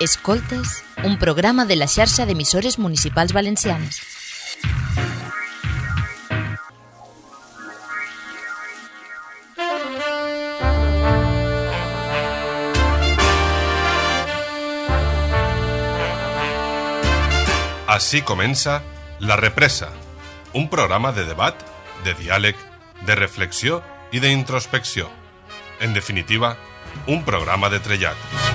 Escoltes, un programa de la xarxa d'emissores municipals valencianes. Així comença La Represa, un programa de debat, de diàleg, de reflexió i d'introspecció. En definitiva, un programa de trellat.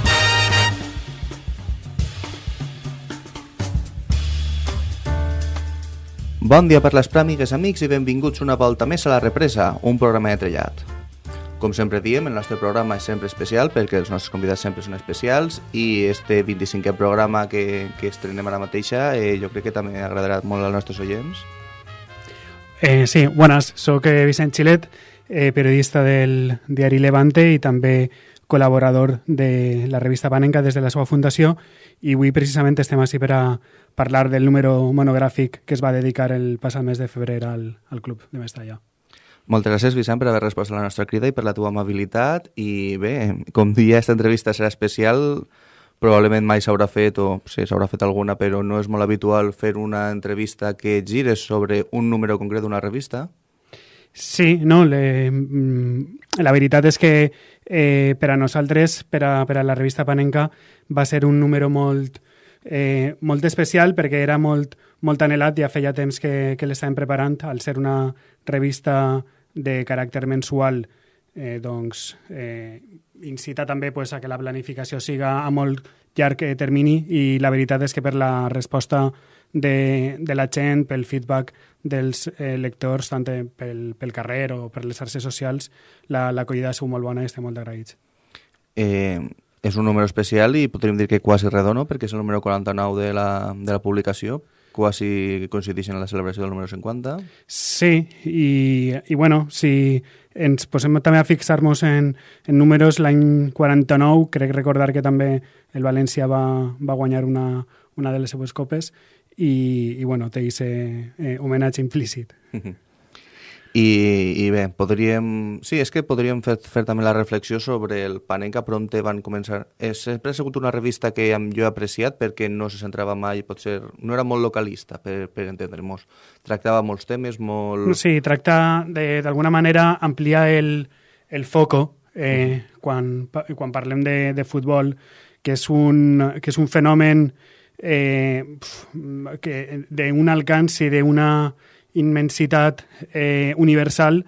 Bon dia per les pràmigues, amics, i benvinguts una volta més a La Represa, un programa de trellat. Com sempre diem, el nostre programa és sempre especial perquè els nostres convidats sempre són especials i este 25è programa que, que estrenem ara mateixa eh, jo crec que també agradarà molt als nostres oients. Eh, sí, buenas, soc eh, Vicent Xilet, eh, periodista del diari Levante i també col·laborador de la revista Panenca des de la seva fundació i avui precisament estem així per a parlar del número monogràfic que es va dedicar el passat mes de febrer al, al Club de Mestalla. Moltes gràcies, Vicent, per haver respost a la nostra crida i per la teva amabilitat. I bé, com dia, aquesta entrevista serà especial. Probablement mai s'haurà fet, o sí, s'haurà fet alguna, però no és molt habitual fer una entrevista que gires sobre un número concret d'una revista. Sí, no, le, mm, la veritat és que eh, per a nosaltres, per a, per a la revista Panenca, va ser un número molt, eh, molt especial perquè era molt, molt anhelat, ja feia temps que, que l'estàvem preparant, al ser una revista de caràcter mensual, eh, doncs, eh, incita també pues, a que la planificació siga a molt llarg termini i la veritat és que per la resposta de, de la gent, pel feedback dels eh, lectors, tant pel, pel carrer o per les xarxes socials, l'acollida la, ha sigut molt bona i estem molt agraïts. Eh, és un número especial i podríem dir que quasi redono perquè és el número 49 de la, de la publicació quasi coincideixen en la celebració del número 50. Sí, i, i bueno, si ens posem també a fixar-nos en, en números, l'any 49 crec recordar que també el València va, va guanyar una, una de les seues copes i, i bueno, té aquest eh, homenatge implícit. I, I bé, podríem... Sí, és que podríem fer, fer també la reflexió sobre el Panenka, on van començar. És, sempre ha sigut una revista que jo he apreciat perquè no se centrava mai, potser... No era molt localista, per, per entendre-nos. Tractava molts temes, molt... Sí, tracta d'alguna manera ampliar el, el foco eh, quan, quan parlem de, de futbol, que és un, que és un fenomen eh, d'un alcance d'una immensitat eh, universal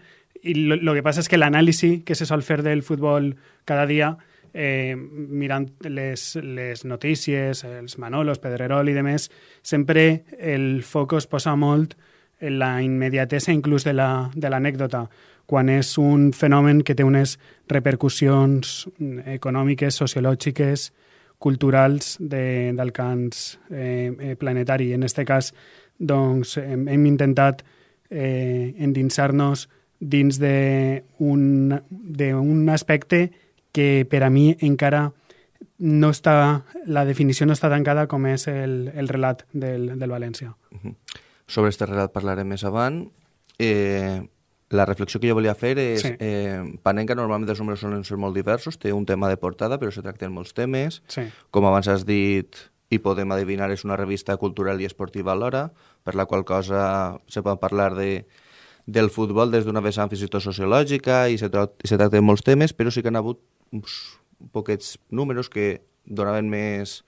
i lo, que passa és que l'anàlisi que se sol fer del futbol cada dia eh, mirant les, les notícies, els Manolos, Pedrerol i demés, sempre el foc es posa molt en la immediatesa inclús de l'anècdota, la, quan és un fenomen que té unes repercussions econòmiques, sociològiques, culturals d'alcans eh, eh, planetari. En aquest cas, doncs hem, hem intentat eh, endinsar-nos dins d'un aspecte que per a mi encara no està, la definició no està tancada com és el, el relat del, del València. Sobre aquest relat parlarem més avant. Eh, la reflexió que jo volia fer és... Sí. Eh, Panenka normalment els números solen ser molt diversos, té un tema de portada, però se tracten molts temes. Sí. Com abans has dit, i podem adivinar és una revista cultural i esportiva alhora, per la qual cosa se pot parlar de, del futbol des d'una vessant fins i tot sociològica i se, i se tracta de molts temes, però sí que han hagut uns poquets números que donaven més,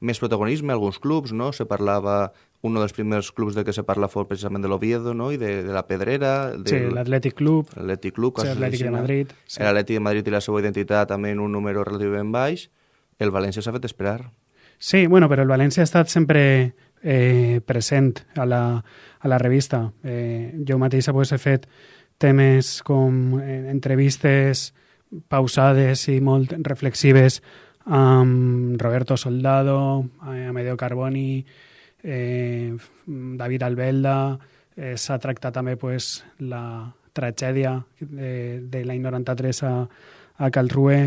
més protagonisme a alguns clubs, no? Se parlava un dels primers clubs de què se parla fort precisament de l'Oviedo no? i de, de la Pedrera. Del, sí, l'Atlètic Club. L'Atlètic Club. Sí, l'Atlètic de Madrid. Sí. L'Atlètic de Madrid i la seva identitat també en un número relativament baix. El València s'ha fet esperar. Sí, bueno, però el València ha estat sempre eh, present a la, a la revista. Eh, jo mateixa pues, he fet temes com eh, entrevistes pausades i molt reflexives amb Roberto Soldado, eh, Amedeo Carboni, eh, David Albelda, eh, s'ha tractat també pues, la tragèdia de, de l'any 93 a, a Calrue,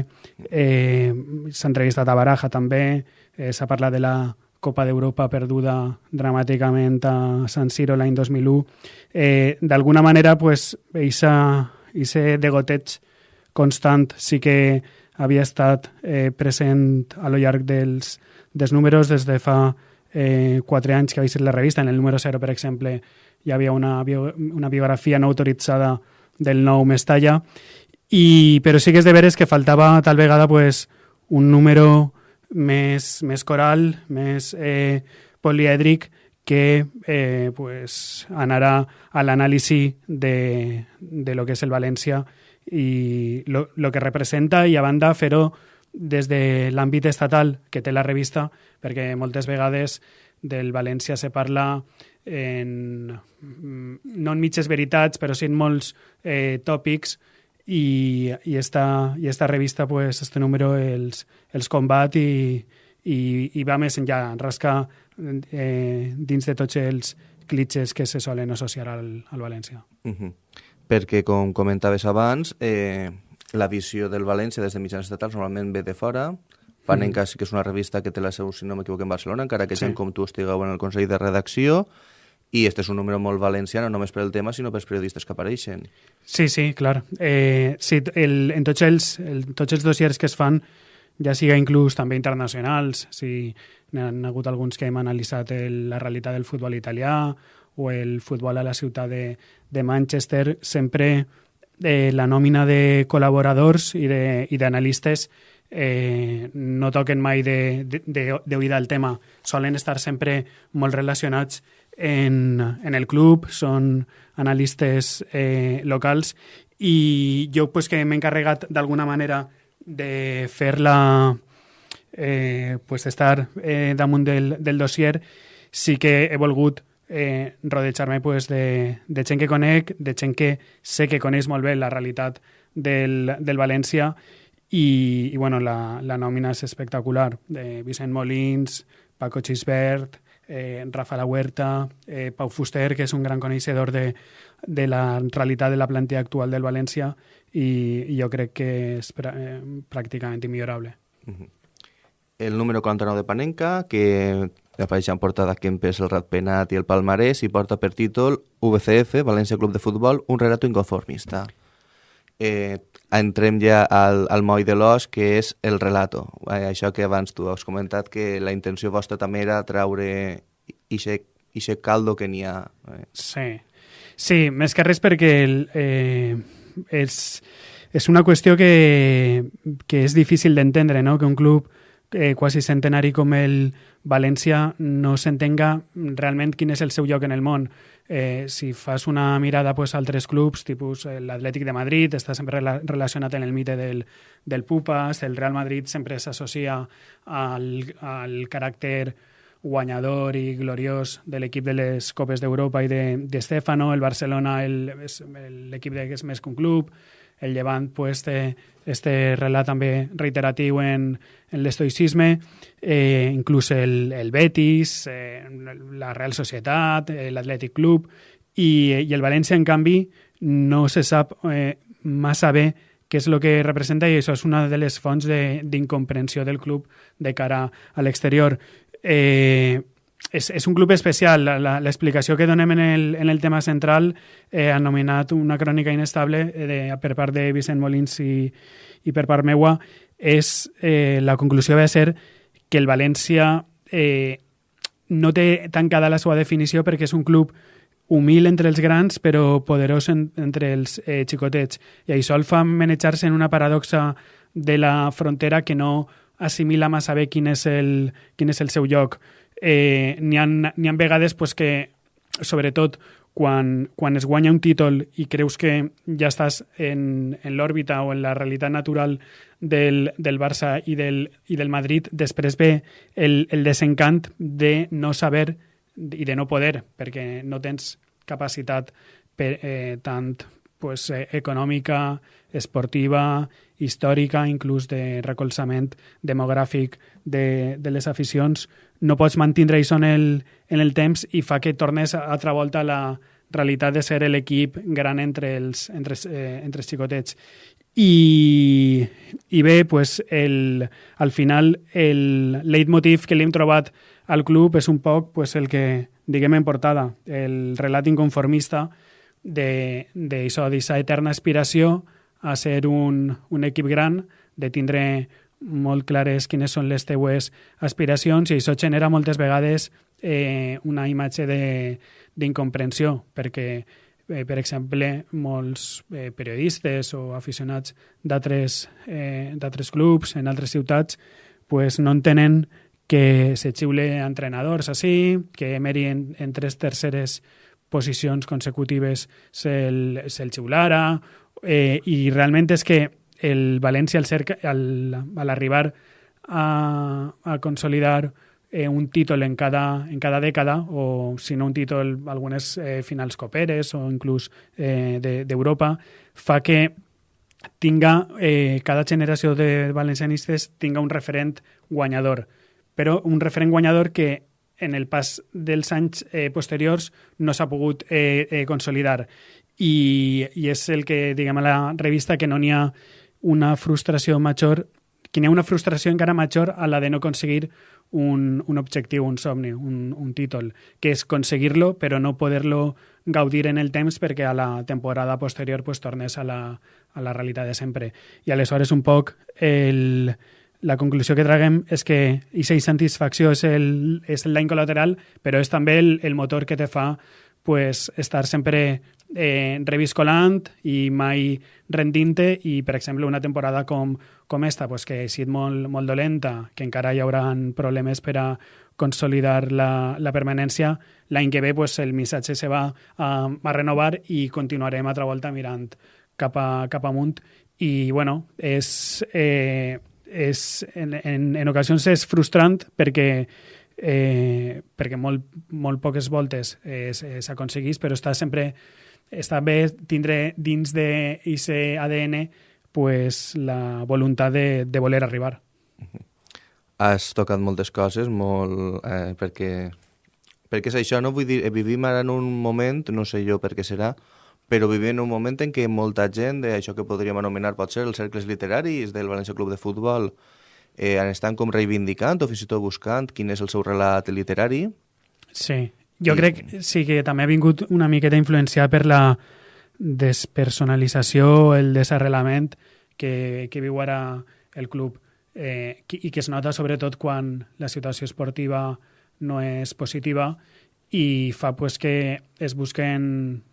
eh, s'ha entrevistat a Baraja també, Eh, S'ha parlat de la Copa d'Europa perduda dramàticament a San Siro l'any 2001. Eh, D'alguna manera, pues, eixa, eixe degoteig constant sí que havia estat eh, present a lo llarg dels, dels números des de fa eh, quatre anys que havia estat la revista. En el número 0, per exemple, hi havia una, bio, una biografia no autoritzada del nou Mestalla, i, però sí que és de veres que faltava tal vegada pues, un número més, més coral, més eh, polièdric, que eh, pues, anarà a l'anàlisi de, de lo que és el València i lo, lo que representa i a banda fer-ho des de l'àmbit estatal que té la revista, perquè moltes vegades del València se parla en, no en mitges veritats, però sí en molts eh, tòpics i, i, esta, i esta revista, pues, este número els, els combat i, i, i va més enllà, rasca eh, dins de tots els clitxes que se solen associar al, al València. Uh -huh. Perquè, com comentaves abans, eh, la visió del València des de mitjans estatals normalment ve de fora, Panenka mm. sí que és una revista que té la seu, si no m'equivoco, en Barcelona, encara que sí. gent com tu estigueu en el Consell de Redacció, i este és un número molt valencià, no només per el tema, sinó pels periodistes que apareixen. Sí, sí, clar. Eh, sí, el, en tots els, el, tots els dossiers que es fan, ja siga inclús també internacionals, si ha hagut alguns que hem analitzat el, la realitat del futbol italià o el futbol a la ciutat de, de Manchester, sempre eh, la nòmina de col·laboradors i d'analistes eh, no toquen mai d'oïda el tema. Solen estar sempre molt relacionats en, en el club, són analistes eh, locals i jo pues, que m'he encarregat d'alguna manera de fer-la eh, pues estar eh, damunt del, del dossier, sí que he volgut eh, rodejar-me pues, de, de gent que conec, de gent que sé que coneix molt bé la realitat del, del València i, i bueno, la, la nòmina és espectacular, de Vicent Molins, Paco Chisbert, eh, Rafa La Huerta, eh, Pau Fuster, que és un gran coneixedor de, de la realitat de la plantilla actual del València i, i jo crec que és pr eh, pràcticament immillorable. Uh -huh. El número 49 de Panenka, que apareix en portada Kempes, el Ratpenat i el Palmarès i porta per títol VCF, València Club de Futbol, un relato inconformista. Eh, entrem ja al, al moll de l'os, que és el relato. Eh, això que abans tu has comentat, que la intenció vostra també era traure ixe caldo que n'hi ha. Eh. Sí. sí, més que res perquè el, eh, és, és una qüestió que, que és difícil d'entendre, no? que un club eh, quasi centenari com el València no s'entenga realment quin és el seu lloc en el món. Eh, si fas una mirada pues, a altres clubs, tipus eh, l'Atlètic de Madrid, està sempre rela relacionat en el mite del, del Pupas, el Real Madrid sempre s'associa al, al caràcter guanyador i gloriós de l'equip de les Copes d'Europa i de, de Stefano, el Barcelona l'equip que és més que un club, el Llevant pues, té este relat també reiteratiu en, en l'estoicisme, eh, inclús el, el Betis, eh, la Real Societat, eh, l'Atlètic Club, i, i el València, en canvi, no se sap eh, massa bé què és el que representa i això és una de les fonts d'incomprensió de, del club de cara a l'exterior. Eh, és, és un club especial. L'explicació que donem en el, en el tema central eh, ha nomenat una crònica inestable eh, de, per part de Vicent Molins i, i per part meua és eh, la conclusió va ser que el València eh, no té tancada la seva definició perquè és un club humil entre els grans però poderós en, entre els eh, xicotets i això el fa manejar-se en una paradoxa de la frontera que no assimila massa bé quin és el, quin és el seu lloc eh, n'hi ha, ha vegades pues, que, sobretot, quan, quan es guanya un títol i creus que ja estàs en, en l'òrbita o en la realitat natural del, del Barça i del, i del Madrid, després ve el, el desencant de no saber i de no poder, perquè no tens capacitat per, eh, tant pues, eh, econòmica, esportiva, històrica, inclús de recolzament demogràfic de, de les aficions, no pots mantindre això en el, en el temps i fa que tornes a altra volta a la realitat de ser l'equip gran entre els, entre, eh, entre els xicotets. I, i bé, pues el, al final el leitmotiv que li hem trobat al club és un poc pues, el que diguem en portada, el relat inconformista d'aquesta eterna aspiració a ser un, un equip gran de tindre molt clares quines són les teues aspiracions i això genera moltes vegades eh, una imatge d'incomprensió, perquè, eh, per exemple, molts eh, periodistes o aficionats d'altres eh, clubs en altres ciutats pues, no entenen que se xiule entrenadors així, que Emery en, en tres terceres posicions consecutives se'l se, xiulara, eh, i realment és que el València, al cerca, al, a l'arribar a, a consolidar eh, un títol en cada, en cada dècada, o si no un títol, algunes eh, finals coperes o inclús eh, d'Europa, de, fa que tinga, eh, cada generació de valencianistes tinga un referent guanyador, però un referent guanyador que en el pas dels anys eh, posteriors no s'ha pogut eh, eh, consolidar. I, I és el que, diguem, a la revista que no n'hi ha una frustració major, que n'hi ha una frustració encara major a la de no aconseguir un, un objectiu, un somni, un, un títol, que és aconseguir-lo però no poder-lo gaudir en el temps perquè a la temporada posterior pues, tornes a la, a la realitat de sempre. I aleshores un poc el, la conclusió que traguem és que aquesta insatisfacció és el, és el col·lateral, però és també el, el motor que te fa pues, estar sempre eh, reviscolant i mai rendint-te i, per exemple, una temporada com, com esta, pues, que ha sigut molt, molt dolenta, que encara hi haurà problemes per a consolidar la, la permanència, l'any que ve pues, el missatge se va a, a renovar i continuarem altra volta mirant cap, a, cap amunt. I, bueno, és, eh, és en, en, en ocasions és frustrant perquè eh, perquè molt, molt poques voltes s'aconseguís, però està sempre està bé tindre dins d'aquest ADN pues, la voluntat de, de voler arribar. Has tocat moltes coses, molt, eh, perquè, perquè és això, no? Vull dir, vivim ara en un moment, no sé jo per què serà, però vivim en un moment en què molta gent d'això que podríem anomenar potser els cercles literaris del València Club de Futbol eh, estan com reivindicant o fins i tot buscant quin és el seu relat literari. Sí, jo I... crec sí que també ha vingut una miqueta influenciat per la despersonalització, el desarrelament que, que viu ara el club eh, i que es nota sobretot quan la situació esportiva no és positiva i fa pues, que es busquen,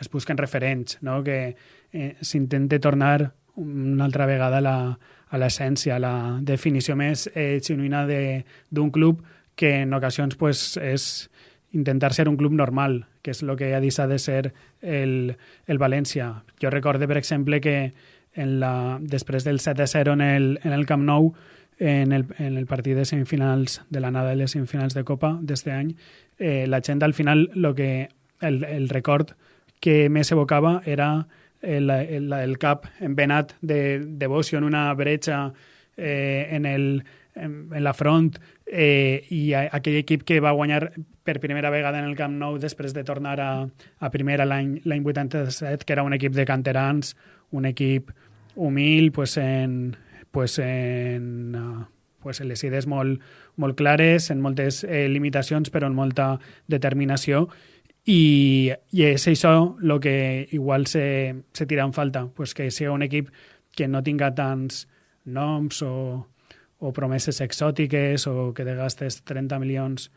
es busquen referents, no? que eh, s'intente tornar una altra vegada la, a l'essència, a la definició més eh, genuïna d'un club que en ocasions pues, és intentar ser un club normal, que és el que ha dit de ser el, el València. Jo recorde, per exemple, que en la, després del 7-0 en el, en el Camp Nou, en el, en el partit de semifinals de l'anada de les semifinals de Copa d'este any, eh, la gent al final lo que, el, el record que més evocava era el, el, el cap envenat de devoció en una bretxa eh, en, el, en, en la front eh, i a, aquell equip que va guanyar per primera vegada en el Camp Nou després de tornar a, a primera l'any 87, que era un equip de canterans, un equip humil, pues en, pues en, uh, pues en les idees molt, molt clares, en moltes eh, limitacions, però en molta determinació, i, i és això el que igual se, se tira en falta, pues que sigui un equip que no tinga tants noms o, o promeses exòtiques o que te gastes 30 milions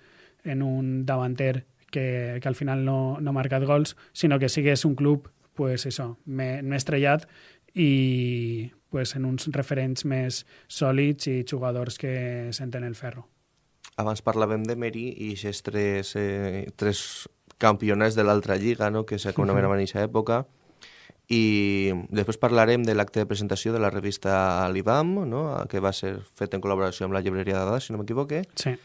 en un davanter que, que al final no, no ha marcat gols, sinó que sigues un club pues això, més estrellat i pues, en uns referents més sòlids i jugadors que senten el ferro. Abans parlàvem de Meri i aquests tres, eh, tres campionats de l'altra lliga, no? que s'anomenava en aquesta època, i després parlarem de l'acte de presentació de la revista L'IBAM, no? que va ser fet en col·laboració amb la llibreria de dades, si no m'equivoque, sí.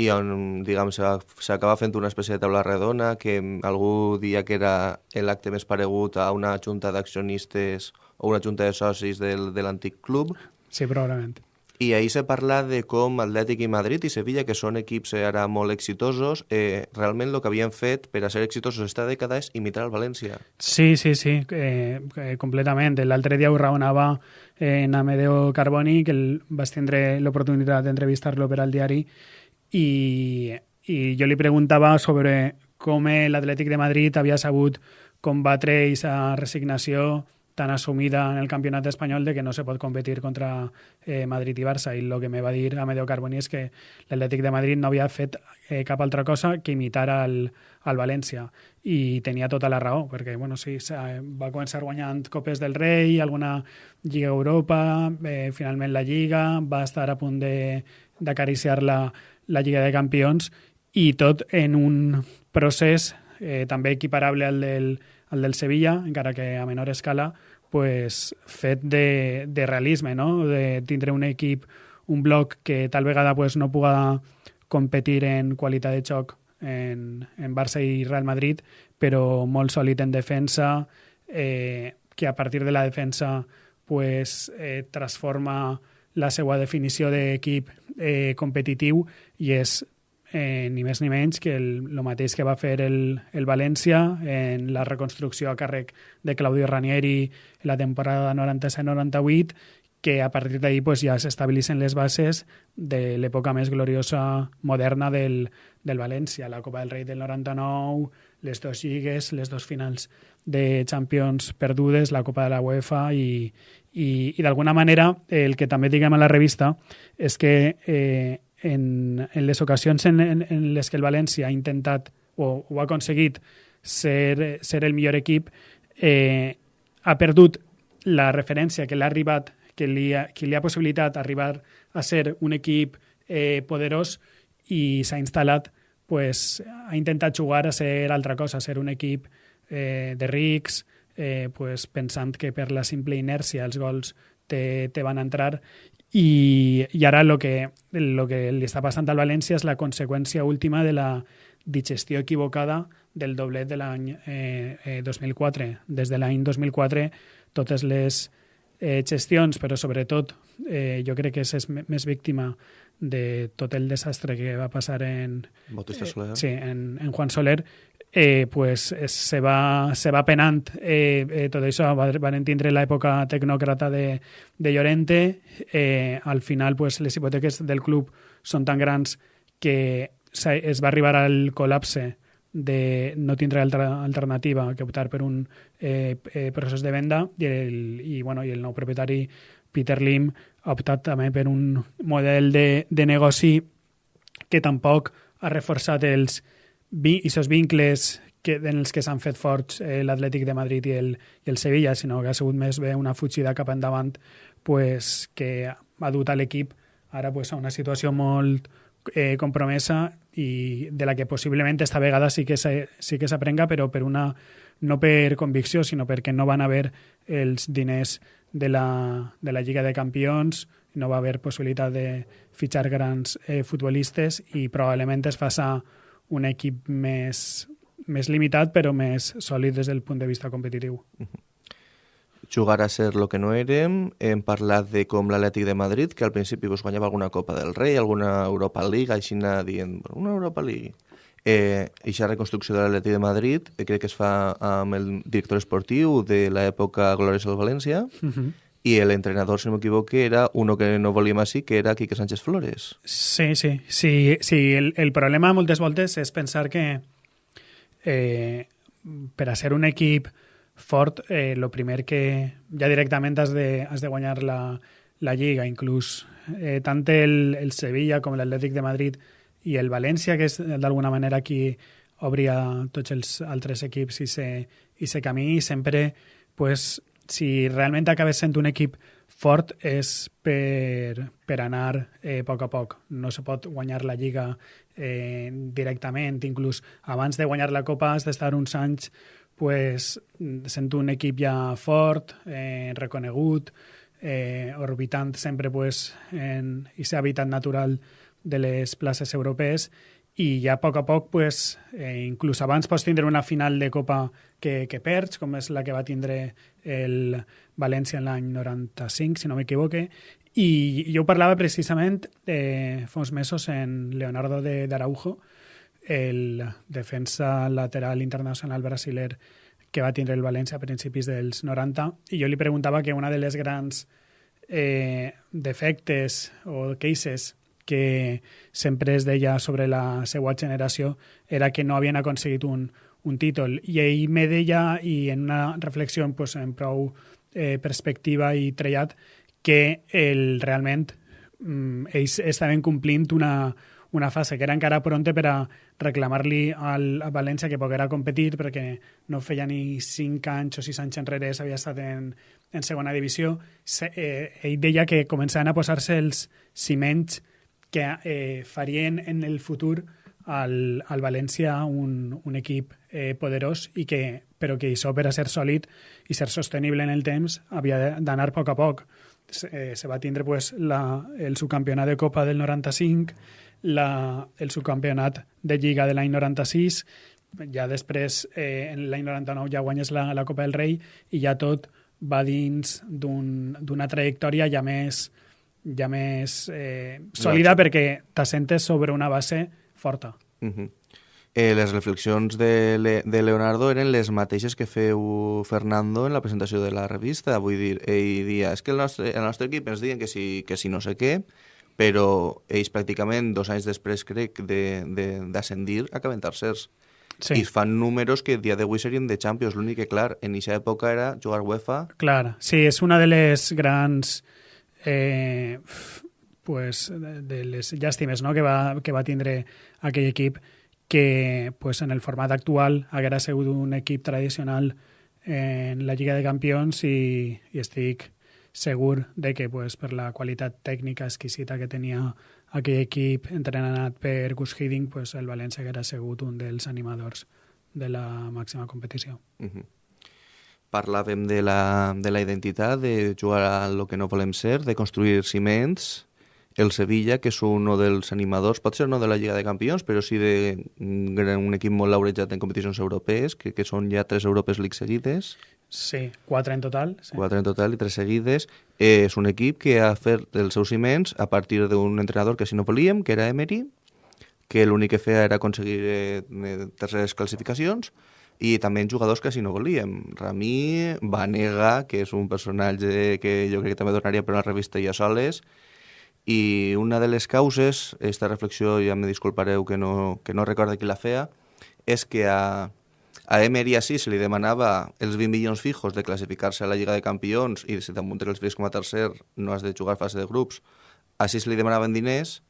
i on diguem, s'acaba fent una espècie de taula redona que algú dia que era l'acte més paregut a una junta d'accionistes o una junta de socis del, de l'antic club. Sí, probablement. I ahir se parla de com Atlètic i Madrid i Sevilla, que són equips eh, ara molt exitosos, eh, realment el que havien fet per a ser exitosos esta dècada és imitar el València. Sí, sí, sí, eh, eh, completament. L'altre dia ho raonava eh, en Amedeo Carboni, que el, vas tindre l'oportunitat d'entrevistar-lo per al diari, i, i jo li preguntava sobre com l'Atlètic de Madrid havia sabut combatre aquesta resignació tan assumida en el campionat espanyol de que no se pot competir contra eh, Madrid i Barça. I el que me va dir Amedeo Carboni és que l'Atlètic de Madrid no havia fet eh, cap altra cosa que imitar al, al València i tenia tota la raó perquè bueno, sí, va començar guanyant Copes del Rei, alguna Lliga Europa, eh, finalment la Lliga, va estar a punt d'acariciar la, la Lliga de Campions i tot en un procés eh, també equiparable al del, al del Sevilla, encara que a menor escala, pues, fet de, de realisme, no? de tindre un equip, un bloc que tal vegada pues, no puga competir en qualitat de xoc en, en Barça i Real Madrid, però molt sòlid en defensa, eh, que a partir de la defensa pues, eh, transforma la seva definició d'equip eh, competitiu i és eh, ni més ni menys que el, el mateix que va fer el, el València en la reconstrucció a càrrec de Claudio Ranieri la temporada 97-98 que a partir d'ahir pues, ja s'estabilitzen les bases de l'època més gloriosa moderna del, del València, la Copa del Rei del 99, les dos lligues, les dos finals de Champions perdudes, la Copa de la UEFA i, i, i d'alguna manera el que també diguem a la revista és que eh, en, en les ocasions en, en, en les que el València ha intentat o, o ha aconseguit ser, ser el millor equip, eh, ha perdut la referència que l'ha arribat, que li ha, que li ha possibilitat arribar a ser un equip eh, poderós i s'ha instal·lat, pues, ha intentat jugar a ser altra cosa, a ser un equip eh, de rics, eh, pues, pensant que per la simple inèrcia els gols te, te van entrar i, i ara el que, lo que li està passant al València és la conseqüència última de la digestió equivocada del doblet de l'any eh, eh, 2004. Des de l'any 2004 totes les eh, gestions, però sobretot eh, jo crec que és, és més víctima de tot el desastre que va passar en. Eh, sí, en, en Juan Soler, eh, pues es, se, va, se va penant eh, eh, tot això. Van tindre l'època tecnòcrata de, de Llorente. Eh, al final, pues, les hipoteques del club són tan grans que es va arribar al col·lapse de no tindre altra alternativa que optar per un eh, eh, procés de venda i el, i, bueno, i el nou propietari Peter Lim ha optat també per un model de, de negoci que tampoc ha reforçat els, aquests vincles que, en els que s'han fet forts eh, l'Atlètic de Madrid i el, i el Sevilla, sinó que ha sigut més bé una fugida cap endavant pues, que ha dut a l'equip ara pues, a una situació molt eh, compromesa i de la que possiblement esta vegada sí que sí s'aprenga, però per una, no per convicció, sinó perquè no van haver els diners de la, de la Lliga de Campions, no va haver possibilitat de fitxar grans eh, futbolistes i probablement es faça un equip més, més limitat però més sòlid des del punt de vista competitiu. Uh -huh. Jugar a ser lo que no érem, hem parlat de com l'Atlètic de Madrid, que al principi pues, guanyava alguna Copa del Rei, alguna Europa League, així anar dient, una Europa League. Eh, aquesta reconstrucció de l'Atlètic de Madrid eh, crec que es fa amb el director esportiu de l'època Glòries al València, uh -huh i l'entrenador, si no m'equivoque, era uno que no volíem així, que era Quique Sánchez Flores. Sí, sí. sí, sí el, el problema moltes voltes és pensar que eh, per a ser un equip fort, eh, lo primer que ja directament has de, has de guanyar la, la Lliga, inclús eh, tant el, el Sevilla com l'Atlètic de Madrid i el València, que és d'alguna manera qui obria tots els altres equips i se, i se camí, sempre pues, si realment acabes sent un equip fort és per, per anar eh, a poc a poc. No se pot guanyar la Lliga eh, directament, inclús abans de guanyar la Copa has d'estar uns anys pues, sent un equip ja fort, eh, reconegut, eh, orbitant sempre pues, en aquest hàbitat natural de les places europees i ja a poc a poc, pues, eh, inclús abans pots tindre una final de Copa que, que perds, com és la que va tindre el València en l'any 95, si no m'equivoque, i jo parlava precisament eh, fa uns mesos en Leonardo de d'Araujo, el defensa lateral internacional brasiler que va tindre el València a principis dels 90, i jo li preguntava que una de les grans eh, defectes o cases que sempre es deia sobre la seva generació era que no havien aconseguit un, un títol. I ell me deia, i en una reflexió pues, en prou eh, perspectiva i trellat que el, realment mm, ells estaven complint una, una fase que era encara pronta per a reclamar-li al a València que poguera competir perquè no feia ni 5 anys o 6 anys enrere s'havia estat en, en segona divisió. Se, eh, ell deia que començaven a posar-se els ciments que eh, farien en el futur al, al València un, un equip eh, poderós i que, però que això per a ser sòlid i ser sostenible en el temps havia d'anar a poc a poc. Se, eh, se va tindre pues, la, el subcampionat de Copa del 95, la, el subcampionat de Lliga de l'any 96, ja després, eh, en l'any 99, ja guanyes la, la Copa del Rei i ja tot va dins d'una un, trajectòria ja més, ja més eh, sòlida perquè t'assentes sobre una base forta. Uh -huh. Eh, les reflexions de, Le de Leonardo eren les mateixes que feu Fernando en la presentació de la revista. Vull dir, ell dia, és que el nostre, el nostre equip ens diuen que si, que si no sé què, però ells pràcticament dos anys després, crec, d'ascendir, acaben tercers. Sí. I fan números que dia d'avui serien de Champions. L'únic que, clar, en aquesta època era jugar UEFA. Clar, sí, és una de les grans eh, pues, de les llàstimes no? que, va, que va tindre aquell equip que pues, en el format actual haguera sigut un equip tradicional en la Lliga de Campions i, i estic segur de que pues, per la qualitat tècnica exquisita que tenia aquell equip entrenat per Gus Hiddink, pues, el València haguera sigut un dels animadors de la màxima competició. Uh -huh. Parlàvem de la, de la identitat, de jugar a lo que no volem ser, de construir ciments, el Sevilla, que és un dels animadors, pot ser no de la Lliga de Campions, però sí d'un un equip molt laurejat en competicions europees, que, que són ja tres Europes League seguides. Sí, quatre en total. Sí. Quatre en total i tres seguides. Eh, és un equip que ha fet els seus ciments a partir d'un entrenador que si no volíem, que era Emery, que l'únic que feia era aconseguir eh, terceres classificacions, i també en jugadors que si no volíem. Rami, Vanega, que és un personatge que jo crec que també donaria per una revista ja soles, i una de les causes, aquesta reflexió ja me disculpareu que no, que no recorde qui la feia, és que a, a Emery sí se li demanava els 20 milions fijos de classificar-se a la Lliga de Campions i si damunt els fills com a tercer no has de jugar fase de grups, així se li demanaven diners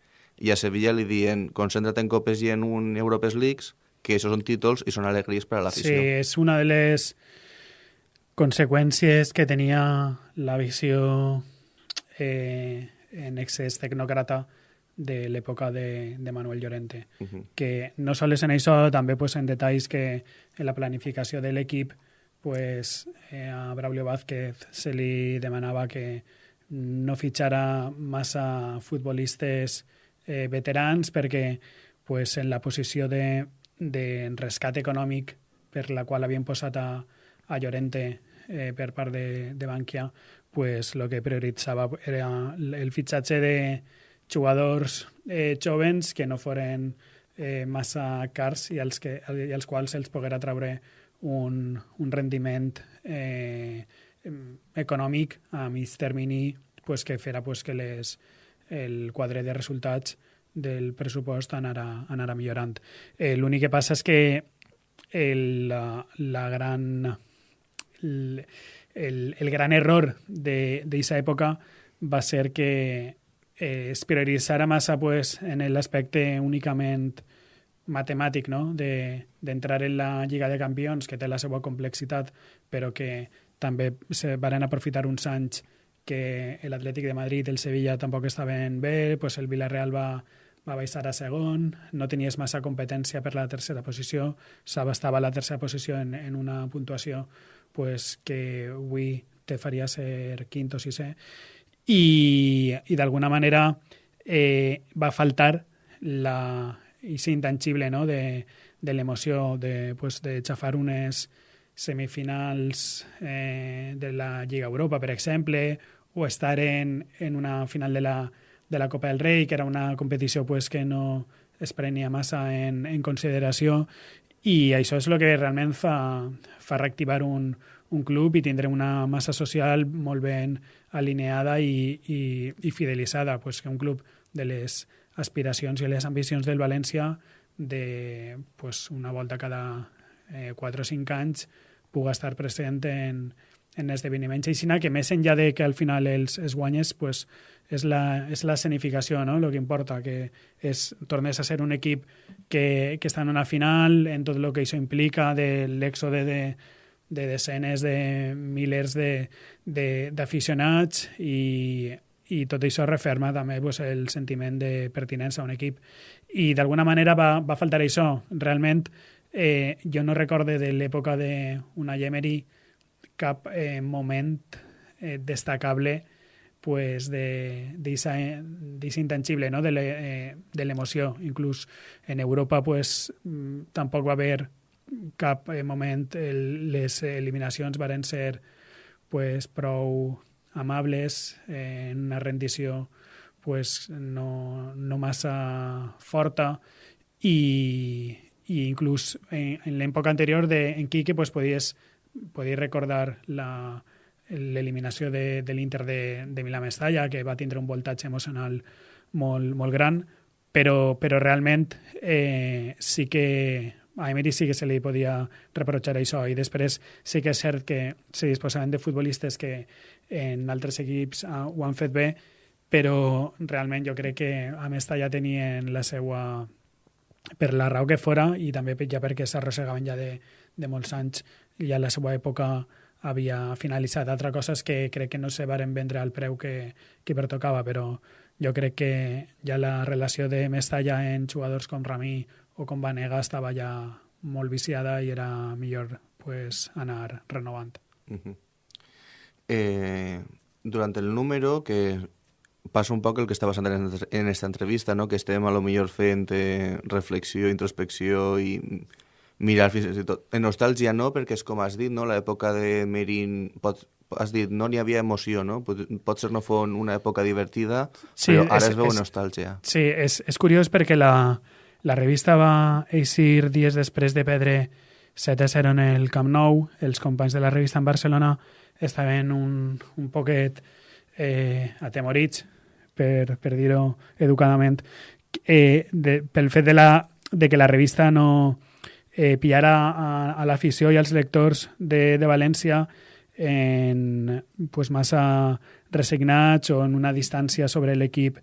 i a Sevilla li diuen concentra't en Copes i en un Europes Leagues, que això són títols i són alegries per a l'afició. Sí, és una de les conseqüències que tenia la visió eh, en excés tecnòcrata de l'època de, de Manuel Llorente. Uh -huh. Que no sols en això, també pues, en detalls que en la planificació de l'equip pues, eh, a Braulio Vázquez se li demanava que no fitxara massa futbolistes eh, veterans perquè pues, en la posició de, de rescat econòmic per la qual havien posat a, a Llorente eh, per part de, de Bankia pues lo que prioritzava era el fitxatge de jugadors eh, jovens que no foren eh, massa cars i als, que, i als quals se'ls poguera treure un, un rendiment eh, econòmic a mig termini pues, que farà pues, que les, el quadre de resultats del pressupost anara, anara millorant. Eh, L'únic que passa és que el, la, la gran... El, el, el gran error d'aquesta època va ser que eh, es prioritzara massa pues, en l'aspecte únicament matemàtic no? d'entrar de, en la Lliga de Campions, que té la seva complexitat, però que també se van aprofitar uns anys que l'Atlètic de Madrid i el Sevilla tampoc estaven bé, pues el Villarreal va, va baixar a segon, no tenies massa competència per la tercera posició, Saba estava a la tercera posició en, en una puntuació pues, que avui te faria ser quinto o sisè i, i d'alguna manera eh, va faltar la, i intangible no? de, de l'emoció de, pues, de xafar unes semifinals eh, de la Lliga Europa, per exemple, o estar en, en una final de la, de la Copa del Rei, que era una competició pues, que no es prenia massa en, en consideració i això és el que realment fa, fa reactivar un, un club i tindre una massa social molt ben alineada i, i, i fidelitzada, pues, que un club de les aspiracions i les ambicions del València de pues, una volta cada eh, 4 o 5 anys puga estar present en, en esdeveniments així, que més enllà de que al final els, els guanyes, pues, és la, és la escenificació, no? el que importa, que és, tornes a ser un equip que, que està en una final, en tot el que això implica, de l'èxode de, de desenes de milers d'aficionats i, i tot això referma també pues, el sentiment de pertinença a un equip. I d'alguna manera va, va faltar això. Realment, eh, jo no recorde de l'època d'una Emery cap eh, moment eh, destacable pues, de d'aquest intangible, no? de l'emoció. Eh, Inclús en Europa pues, mm, tampoc va haver cap eh, moment el, les eliminacions varen ser pues, prou amables eh, en una rendició pues, no, no massa forta i, i inclús en, en l'època anterior de, en Quique pues, podies, podies recordar la, l'eliminació de, de l'Inter de, de Milà-Mestalla, que va tindre un voltatge emocional molt, molt gran, però, però realment eh, sí que a Emery sí que se li podia reprochar això. I després sí que és cert que se disposaven de futbolistes que en altres equips uh, ho han fet bé, però realment jo crec que a Mestalla tenien la seva per la raó que fora i també ja perquè s'arrossegaven ja de, de molts anys ja la seva època havia finalitzat. Altra cosa és que crec que no se varen vendre al preu que, que pertocava, però jo crec que ja la relació de Mestalla en jugadors com Ramí o com Vanega estava ja molt viciada i era millor pues, anar renovant. Uh -huh. eh, durant el número, que passa un poc el que està passant en, en esta entrevista, no? que estem a lo millor fent eh, reflexió, introspecció i mirar fins i tot. En nostàlgia no, perquè és com has dit, no? l'època de Merin pot, has dit, no n'hi havia emoció, no? Pot, potser no fos una època divertida, sí, però ara és, es veu és, nostàlgia. Sí, és, és curiós perquè la, la revista va eixir dies després de perdre 7 a 0 en el Camp Nou. Els companys de la revista en Barcelona estaven un, un poquet eh, atemorits, per, per dir-ho educadament, eh, de, pel fet de, la, de que la revista no, eh, pillar a, a l'afició i als lectors de, de València en pues, massa resignats o en una distància sobre l'equip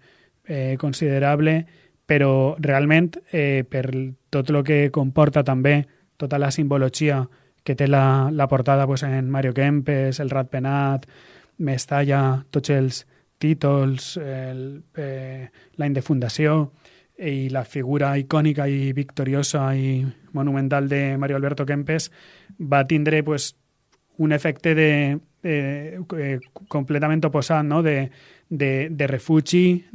eh, considerable, però realment eh, per tot el que comporta també tota la simbologia que té la, la portada pues, en Mario Kempes, el Rat Penat, Mestalla, tots els títols, el, eh, de fundació, i la figura icònica i victoriosa i monumental de Mario Alberto Kempes va tindre pues, un efecte de, de, de completament oposat, no? de, de, de refugi,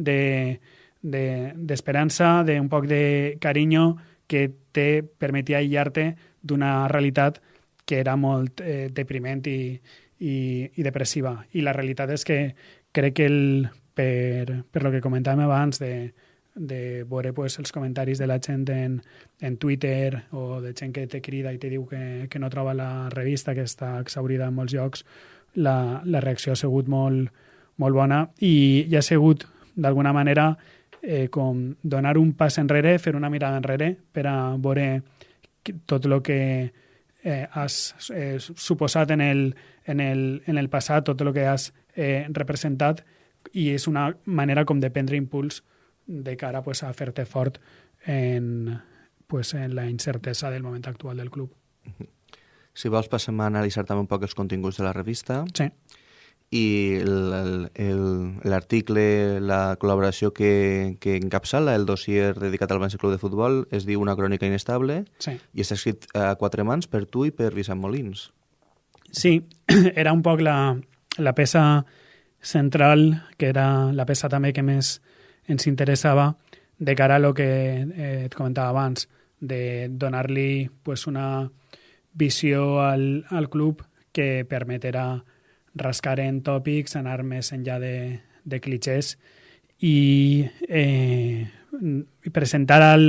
d'esperança, de, d'un poc de carinyo que te permetia aïllar-te d'una realitat que era molt eh, depriment i, i, i depressiva. I la realitat és que crec que el, per, per lo que comentàvem abans de, de veure pues, els comentaris de la gent en, en Twitter o de gent que te crida i te diu que, que no troba la revista, que està exaurida en molts llocs, la, la reacció ha sigut molt, molt bona i, i ha sigut, d'alguna manera, eh, com donar un pas enrere, fer una mirada enrere per a veure tot el que eh, has eh, suposat en el, en, el, en el passat, tot el que has eh, representat i és una manera com de prendre impuls de cara pues, a fer-te fort en, pues, en la incertesa del moment actual del club. Si vols, passem a analitzar també un poc els continguts de la revista. Sí. I l'article, la col·laboració que, que encapçala el dossier dedicat al València Club de Futbol es diu Una crònica inestable sí. i està escrit a quatre mans per tu i per Vicent Molins. Sí, era un poc la, la peça central, que era la peça també que més ens interessava de cara a lo que eh, et comentava abans, de donar-li pues, una visió al, al club que permeterà rascar en tòpics, anar més enllà de, de clichés i eh, presentar al,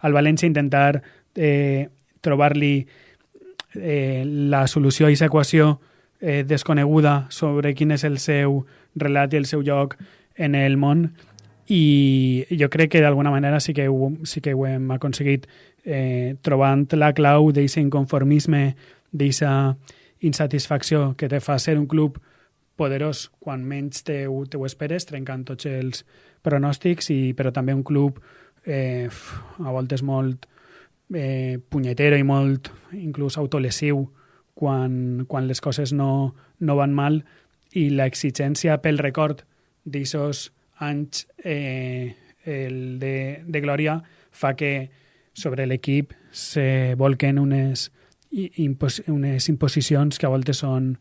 al València, intentar eh, trobar-li eh, la solució a aquesta equació eh, desconeguda sobre quin és el seu relat i el seu lloc en el món i jo crec que d'alguna manera sí que ho, sí que ho hem aconseguit eh, trobant la clau d'aquest inconformisme, d'aquesta insatisfacció que te fa ser un club poderós quan menys te, te ho esperes, trencant tots els pronòstics, i, però també un club eh, a voltes molt eh, punyetero i molt inclús autolesiu quan, quan les coses no, no van mal i l'exigència pel record d'aixòs anys eh, el de, de glòria fa que sobre l'equip se volquen unes, impos, unes imposicions que a voltes són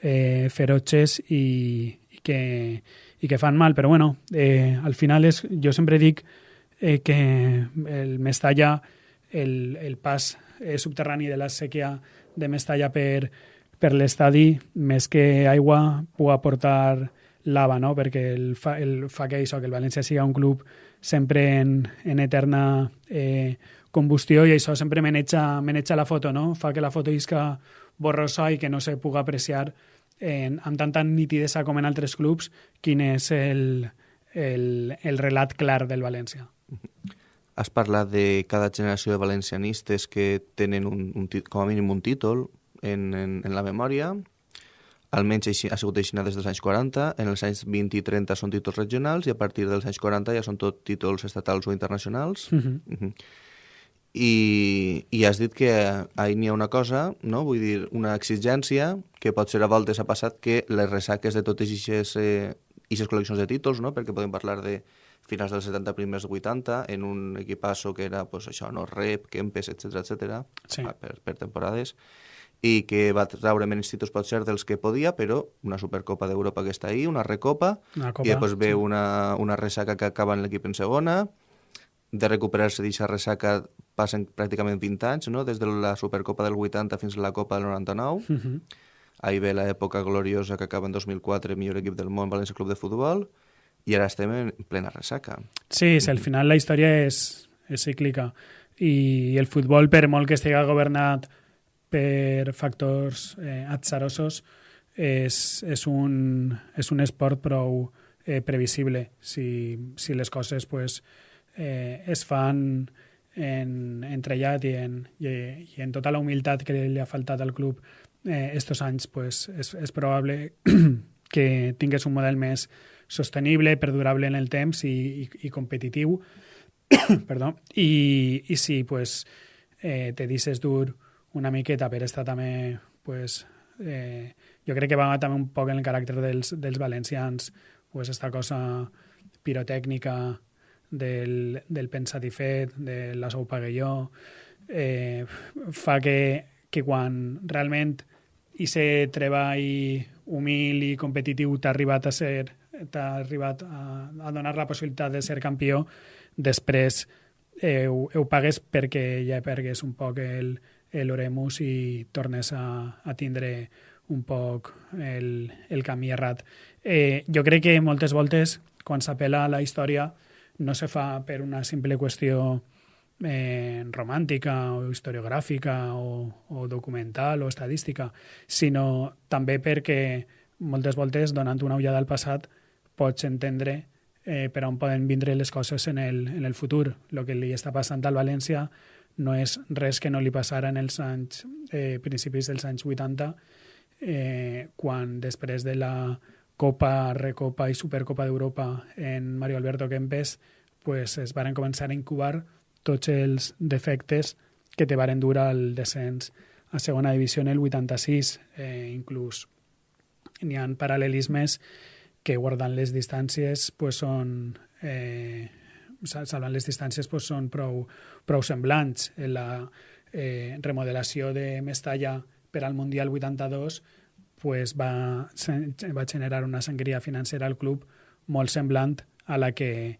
eh, feroces i, i, que, i que fan mal. Però bueno, eh, al final és, jo sempre dic eh, que el Mestalla, el, el pas eh, subterrani de la sèquia de Mestalla per, per l'estadi, més que aigua, pugui aportar lava, no? perquè el fa, el fa que això, que el València siga un club sempre en, en eterna eh, combustió i això sempre maneja, maneja la foto, no? fa que la foto isca borrosa i que no se pugui apreciar en, amb tanta nitidesa com en altres clubs quin és el, el, el relat clar del València. Has parlat de cada generació de valencianistes que tenen un, un, com a mínim un títol en, en, en la memòria. Almenys així, ha sigut així des dels anys 40. En els anys 20 i 30 són títols regionals i a partir dels anys 40 ja són tot títols estatals o internacionals. Mm -hmm. Mhm. I, I has dit que ahir n'hi ha una cosa, no? vull dir, una exigència que pot ser a voltes ha passat que les ressaques de totes aquestes eh, ixes col·leccions de títols, no? perquè podem parlar de finals dels 70, primers 80, en un equipasso que era pues, això, no? Rep, Kempes, etc etc Sí. per, per temporades, i que va treure menys títols potser dels que podia, però una Supercopa d'Europa que està ahí, una Recopa, Una copa, i després ve sí. una, una ressaca que acaba en l'equip en segona, de recuperar-se d'aquesta ressaca passen pràcticament 20 anys, no? des de la Supercopa del 80 fins a la Copa del 99. Mm -hmm. Ahí ve l'època gloriosa que acaba en 2004, millor equip del món, València Club de Futbol, i ara estem en plena ressaca. Sí, sí, al final la història és, és cíclica i el futbol, per molt que estigui governat per factors eh, atzarosos, és, és, un, és un esport prou eh, previsible. Si, si les coses pues, eh, es fan en, en trellat i en, i, i en tota la humilitat que li ha faltat al club eh, estos anys, pues, és, és probable que tingués un model més sostenible, perdurable en el temps i, i, i competitiu. Perdó. I, I si pues, eh, te deixes dur una miqueta per estar també pues, eh, jo crec que va també un poc en el caràcter dels, dels valencians pues, esta cosa pirotècnica del, del pensat i fet, de la sou pague jo, eh, fa que, que quan realment i ser treball humil i competitiu t'ha arribat a ser t'ha arribat a, a donar la possibilitat de ser campió, després eh, ho, ho pagues perquè ja pergues un poc el, l'oremus i tornes a, a tindre un poc el, el camí errat. Eh, jo crec que moltes voltes, quan s'apela a la història, no se fa per una simple qüestió eh, romàntica o historiogràfica o, o documental o estadística, sinó també perquè moltes voltes, donant una ullada al passat, pots entendre eh, per on poden vindre les coses en el, en el futur. El que li està passant al València no és res que no li passara en els anys, eh, principis dels anys 80, eh, quan després de la Copa, Recopa i Supercopa d'Europa en Mario Alberto Kempes pues, es varen començar a incubar tots els defectes que te varen dur al descens a segona divisió en el 86. Eh, inclús n'hi ha paral·lelismes que guardant les distàncies pues, són eh, salvant les distàncies pues, són prou, prou semblants. La eh, remodelació de Mestalla per al Mundial 82 pues, va, va generar una sangria financera al club molt semblant a la que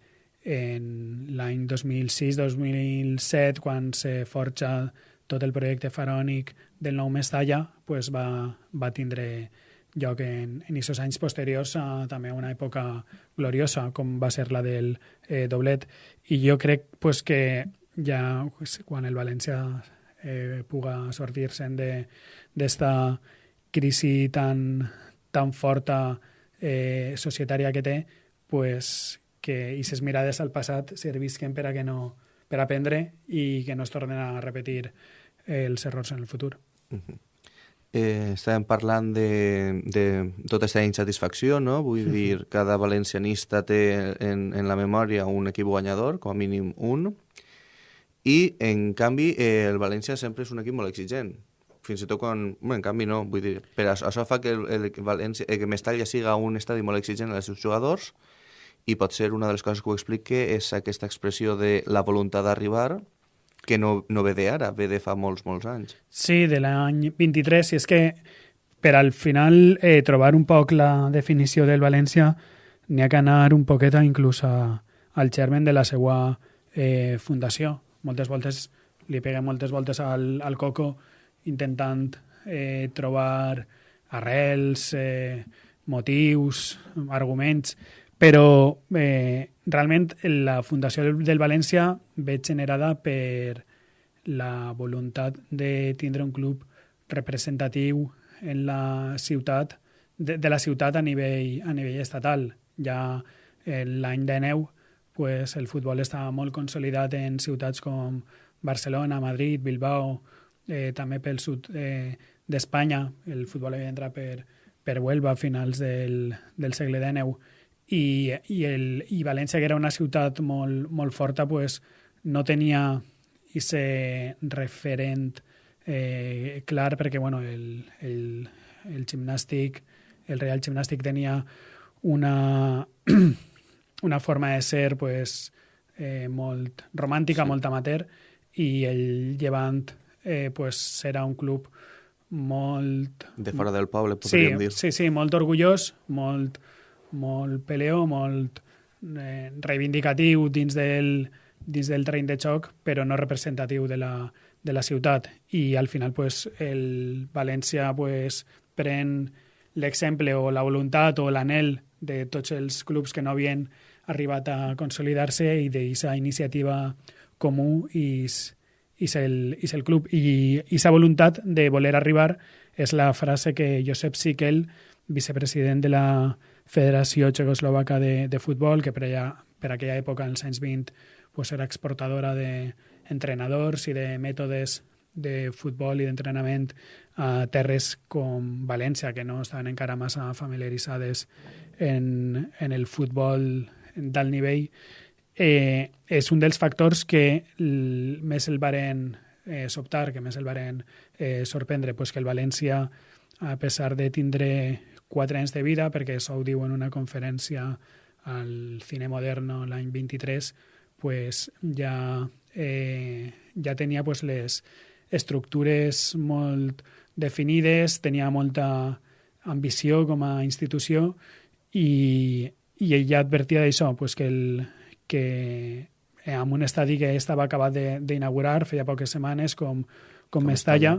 en l'any 2006-2007, quan se forja tot el projecte farònic del nou Mestalla, pues va, va tindre lloc en, en aquests anys posteriors a també una època gloriosa, com va ser la del eh, doblet. I jo crec pues, que ja quan el València eh, puga sortir-se'n d'esta crisi tan, tan forta eh, societària que té, pues, que aquestes mirades al passat servisquen per a que no per aprendre i que no es tornen a repetir els errors en el futur. Uh -huh. eh, estàvem parlant de, de tota aquesta insatisfacció, no? Vull Mhm. dir, cada valencianista té en, en la memòria un equip guanyador, com a mínim un, i, en canvi, eh, el València sempre és un equip molt exigent. Fins i tot quan... Bueno, en canvi, no. Vull dir, per això, això fa que, el, el, València, eh, que Mestalla siga un estadi molt exigent als seus jugadors i pot ser una de les coses que ho explique és aquesta expressió de la voluntat d'arribar que no, no ve d'ara, ve de fa molts, molts anys. Sí, de l'any 23, i és que per al final eh, trobar un poc la definició del València n'hi ha que anar un poquet inclús a, al germen de la seva eh, fundació. Moltes voltes li peguem moltes voltes al, al coco intentant eh, trobar arrels, eh, motius, arguments, però eh, realment la fundació del València ve generada per la voluntat de tindre un club representatiu en la ciutat de, de la ciutat a nivell, a nivell estatal. Ja eh, l'any de neu pues, el futbol estava molt consolidat en ciutats com Barcelona, Madrid, Bilbao, eh, també pel sud eh, d'Espanya. El futbol havia d'entrar per, per Huelva a finals del, del segle XIX i, i, el, i València, que era una ciutat molt, molt forta, pues, no tenia ese referent eh, clar perquè bueno, el, el, el gimnàstic, el Real Gimnàstic tenia una, una forma de ser pues, eh, molt romàntica, sí. molt amateur, i el Llevant eh, pues, serà un club molt... De fora del poble, Sí, podríem dir. sí, sí, molt orgullós, molt, molt peleó, molt eh, reivindicatiu dins del, dins del terreny de xoc, però no representatiu de la, de la ciutat. I al final pues, el València pues, pren l'exemple o la voluntat o l'anel de tots els clubs que no havien arribat a consolidar-se i d'aquesta iniciativa comú i és el, el club. I aquesta voluntat de voler arribar és la frase que Josep Sikel, vicepresident de la Federació Txecoslovaca de, de Futbol, que per, allà, per aquella època, als anys 20, pues era exportadora d'entrenadors i de mètodes de futbol i d'entrenament a terres com València, que no estaven encara massa familiaritzades en, en el futbol d'alt nivell, eh, és un dels factors que més el varen eh, sobtar, que més el varen eh, sorprendre, pues que el València, a pesar de tindre quatre anys de vida, perquè això ho diu en una conferència al Cine Moderno l'any 23, pues ja, eh, ja tenia pues, les estructures molt definides, tenia molta ambició com a institució i, i ell ja advertia d'això, pues, que, el, que amb un estadi que estava acabat d'inaugurar feia poques setmanes com, com, com Mestalla,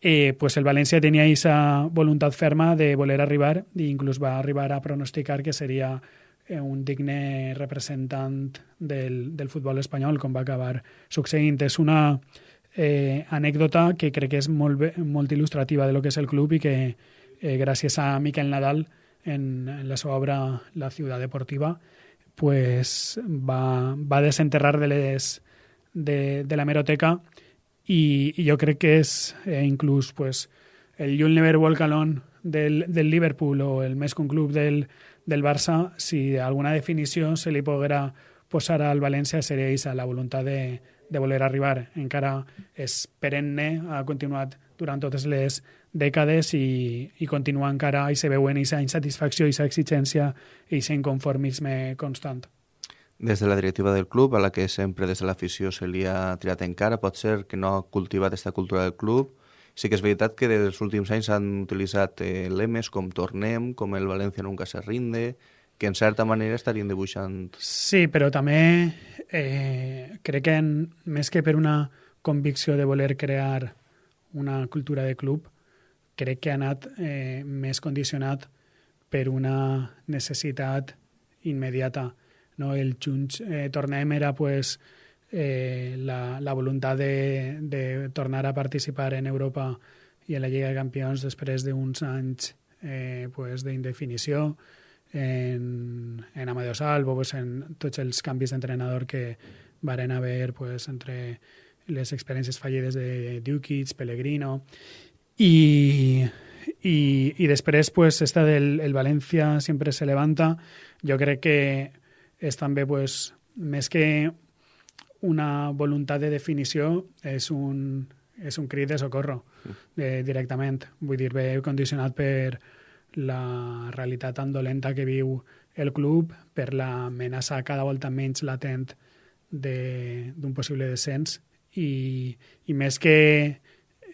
eh, pues el València tenia aquesta voluntat ferma de voler arribar i inclús va arribar a pronosticar que seria eh, un digne representant del, del futbol espanyol, com va acabar succeint. És una eh, anècdota que crec que és molt, molt il·lustrativa de lo que és el club i que eh, gràcies a Miquel Nadal en, en la seva obra La ciutat deportiva pues va, va desenterrar de, les, de, de la meroteca i, i jo crec que és eh, inclús pues, el You'll Never Walk Alone del, del Liverpool o el un club del, del Barça, si alguna definició se li poguera posar al València seria aquesta, la voluntat de, de voler arribar. Encara és perenne, ha continuat durant totes les dècades i, i continua encara i se veu en aquesta insatisfacció, aquesta exigència i aquest inconformisme constant. Des de la directiva del club, a la que sempre des de l'afició se li ha tirat encara, pot ser que no ha cultivat aquesta cultura del club. Sí que és veritat que dels últims anys s'han utilitzat eh, lemes com Tornem, com el València nunca se rinde, que en certa manera estarien dibuixant... Sí, però també eh, crec que en, més que per una convicció de voler crear una cultura de club, crec que ha anat eh, més condicionat per una necessitat immediata. No? El Junts eh, Tornem era pues, eh, la, la voluntat de, de tornar a participar en Europa i en la Lliga de Campions després d'uns anys eh, pues, d'indefinició en, en Amadeo Salvo, pues, en tots els canvis d'entrenador que varen haver pues, entre les experiències fallides de Dukic, Pellegrino, Y, y, y després, pues, esta del el València sempre se levanta, jo crec que és també, pues, més que una voluntat de definició, és un, és un crit de socorro de, directament. Vull dir, ve condicionat per la realitat tan dolenta que viu el club, per l'amenaça cada volta menys latent d'un possible descens i, i més que,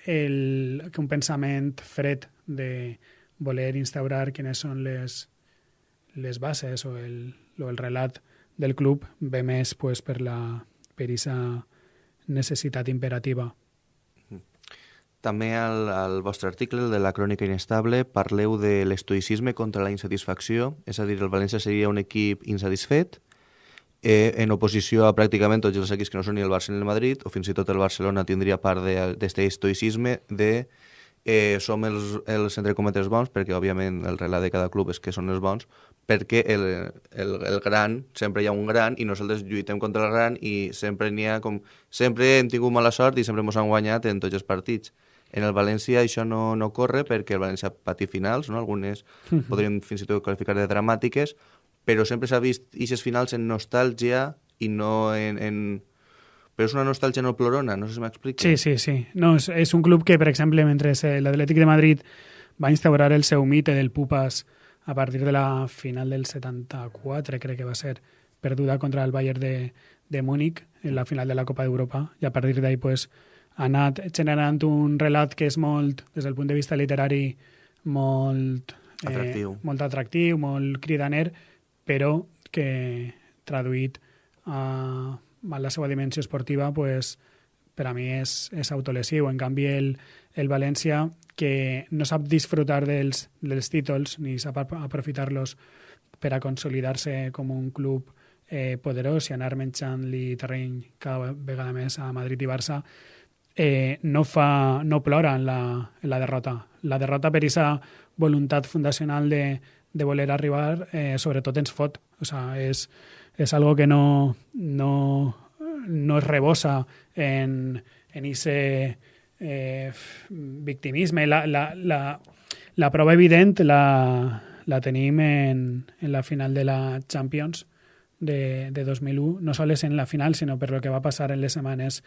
el, que un pensament fred de voler instaurar quines són les, les bases o el, o el relat del club ve més pues, per la per aquesta necessitat imperativa. També al, al vostre article, el de la crònica inestable, parleu de l'estoïcisme contra la insatisfacció, és a dir, el València seria un equip insatisfet, eh, en oposició a pràcticament tots els equips que no són ni el Barça ni el Madrid, o fins i tot el Barcelona tindria part d'aquest estoicisme de eh, som els, els entre cometes bons, perquè òbviament el relat de cada club és que són els bons, perquè el, el, el gran, sempre hi ha un gran i nosaltres lluitem contra el gran i sempre n'hi ha com... Sempre hem tingut mala sort i sempre ens han guanyat en tots els partits. En el València això no, no corre perquè el València pati finals, no? algunes podríem fins i tot qualificar de dramàtiques, però sempre s'ha vist aquestes finals en nostàlgia i no en, en... Però és una nostàlgia no plorona, no sé si m'explico. Sí, sí, sí. No, és, és un club que, per exemple, mentre l'Atlètic de Madrid va instaurar el seu mite del Pupas a partir de la final del 74, crec que va ser, perduda contra el Bayern de, de Múnich en la final de la Copa d'Europa, i a partir d'ahí pues, ha anat generant un relat que és molt, des del punt de vista literari, molt eh, atractiu, molt, atractiu molt cridaner, però que traduït a, a la seva dimensió esportiva pues, per a mi és, és autolesiu. En canvi, el, el València, que no sap disfrutar dels, dels títols ni sap aprofitar-los per a consolidar-se com un club eh, poderós i anar menjant-li terreny cada vegada més a Madrid i Barça, eh, no, fa, no plora en la, en la derrota. La derrota per aquesta voluntat fundacional de, de voler arribar, eh, sobretot ens fot. O sea, és, és algo que no, no, no es rebosa en, en ese eh, victimisme. La, la, la, la prova evident la, la tenim en, en la final de la Champions de, de 2001, no sols en la final, sinó per lo que va passar en les setmanes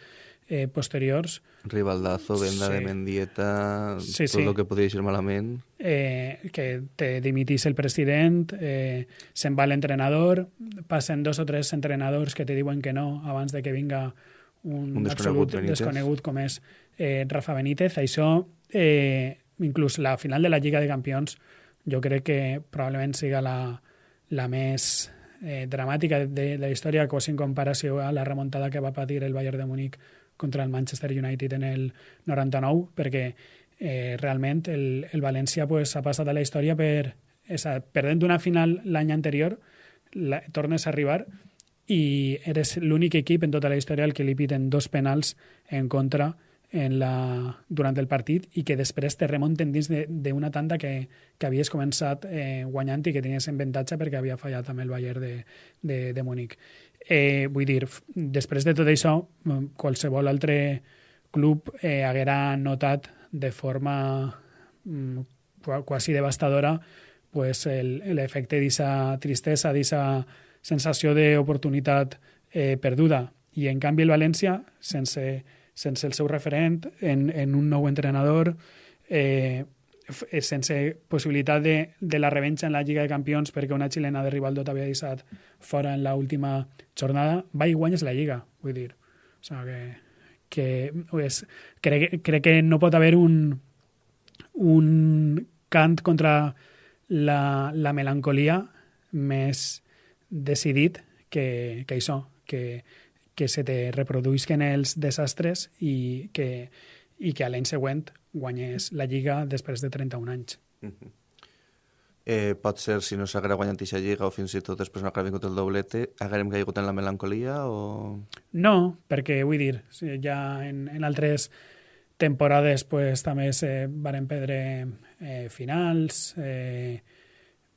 eh, posteriors. Rivaldazo, venda sí. de Mendieta, sí, tot sí. el que podia ir malament. Eh, que te dimitís el president, eh, se'n va l'entrenador, passen dos o tres entrenadors que te diuen que no abans de que vinga un, Un absolut desconegut Benítez. desconegut com és eh, Rafa Benítez. Això, eh, inclús la final de la Lliga de Campions, jo crec que probablement siga la, la més eh, dramàtica de la història, quasi en comparació a la remuntada que va patir el Bayern de Múnich contra el Manchester United en el 99, perquè eh, realment el, el València pues, ha passat a la història per esa, perdent una final l'any anterior, la, tornes a arribar i eres l'únic equip en tota la història al que li piten dos penals en contra en la, durant el partit i que després te remunten dins d'una tanda que, que havies començat eh, guanyant i que tenies en avantatge perquè havia fallat amb el Bayern de, de, de Múnich. Eh, vull dir, després de tot això, qualsevol altre club eh, haguera notat de forma mm, quasi devastadora pues, l'efecte d'aquesta tristesa, d'aquesta sensació d'oportunitat eh, perduda. I en canvi el València, sense sense el seu referent, en, en un nou entrenador, eh, sense possibilitat de, de la revenja en la Lliga de Campions perquè una xilena de Rivaldo t'havia deixat fora en l'última jornada, va i guanyes la Lliga, vull dir. O sigui que, que és, crec, crec que no pot haver un, un cant contra la, la melancolia més decidit que, que això, que, que se te reproduïsquen els desastres i que, i que a l'any següent guanyes la Lliga després de 31 anys. Eh, pot ser, si no s'haguera guanyat aquesta lliga o fins i tot després no haguera vingut el doblete, haguérem caigut en la melancolia o...? No, perquè vull dir, ja en, en altres temporades pues, també se varen perdre eh, finals, eh,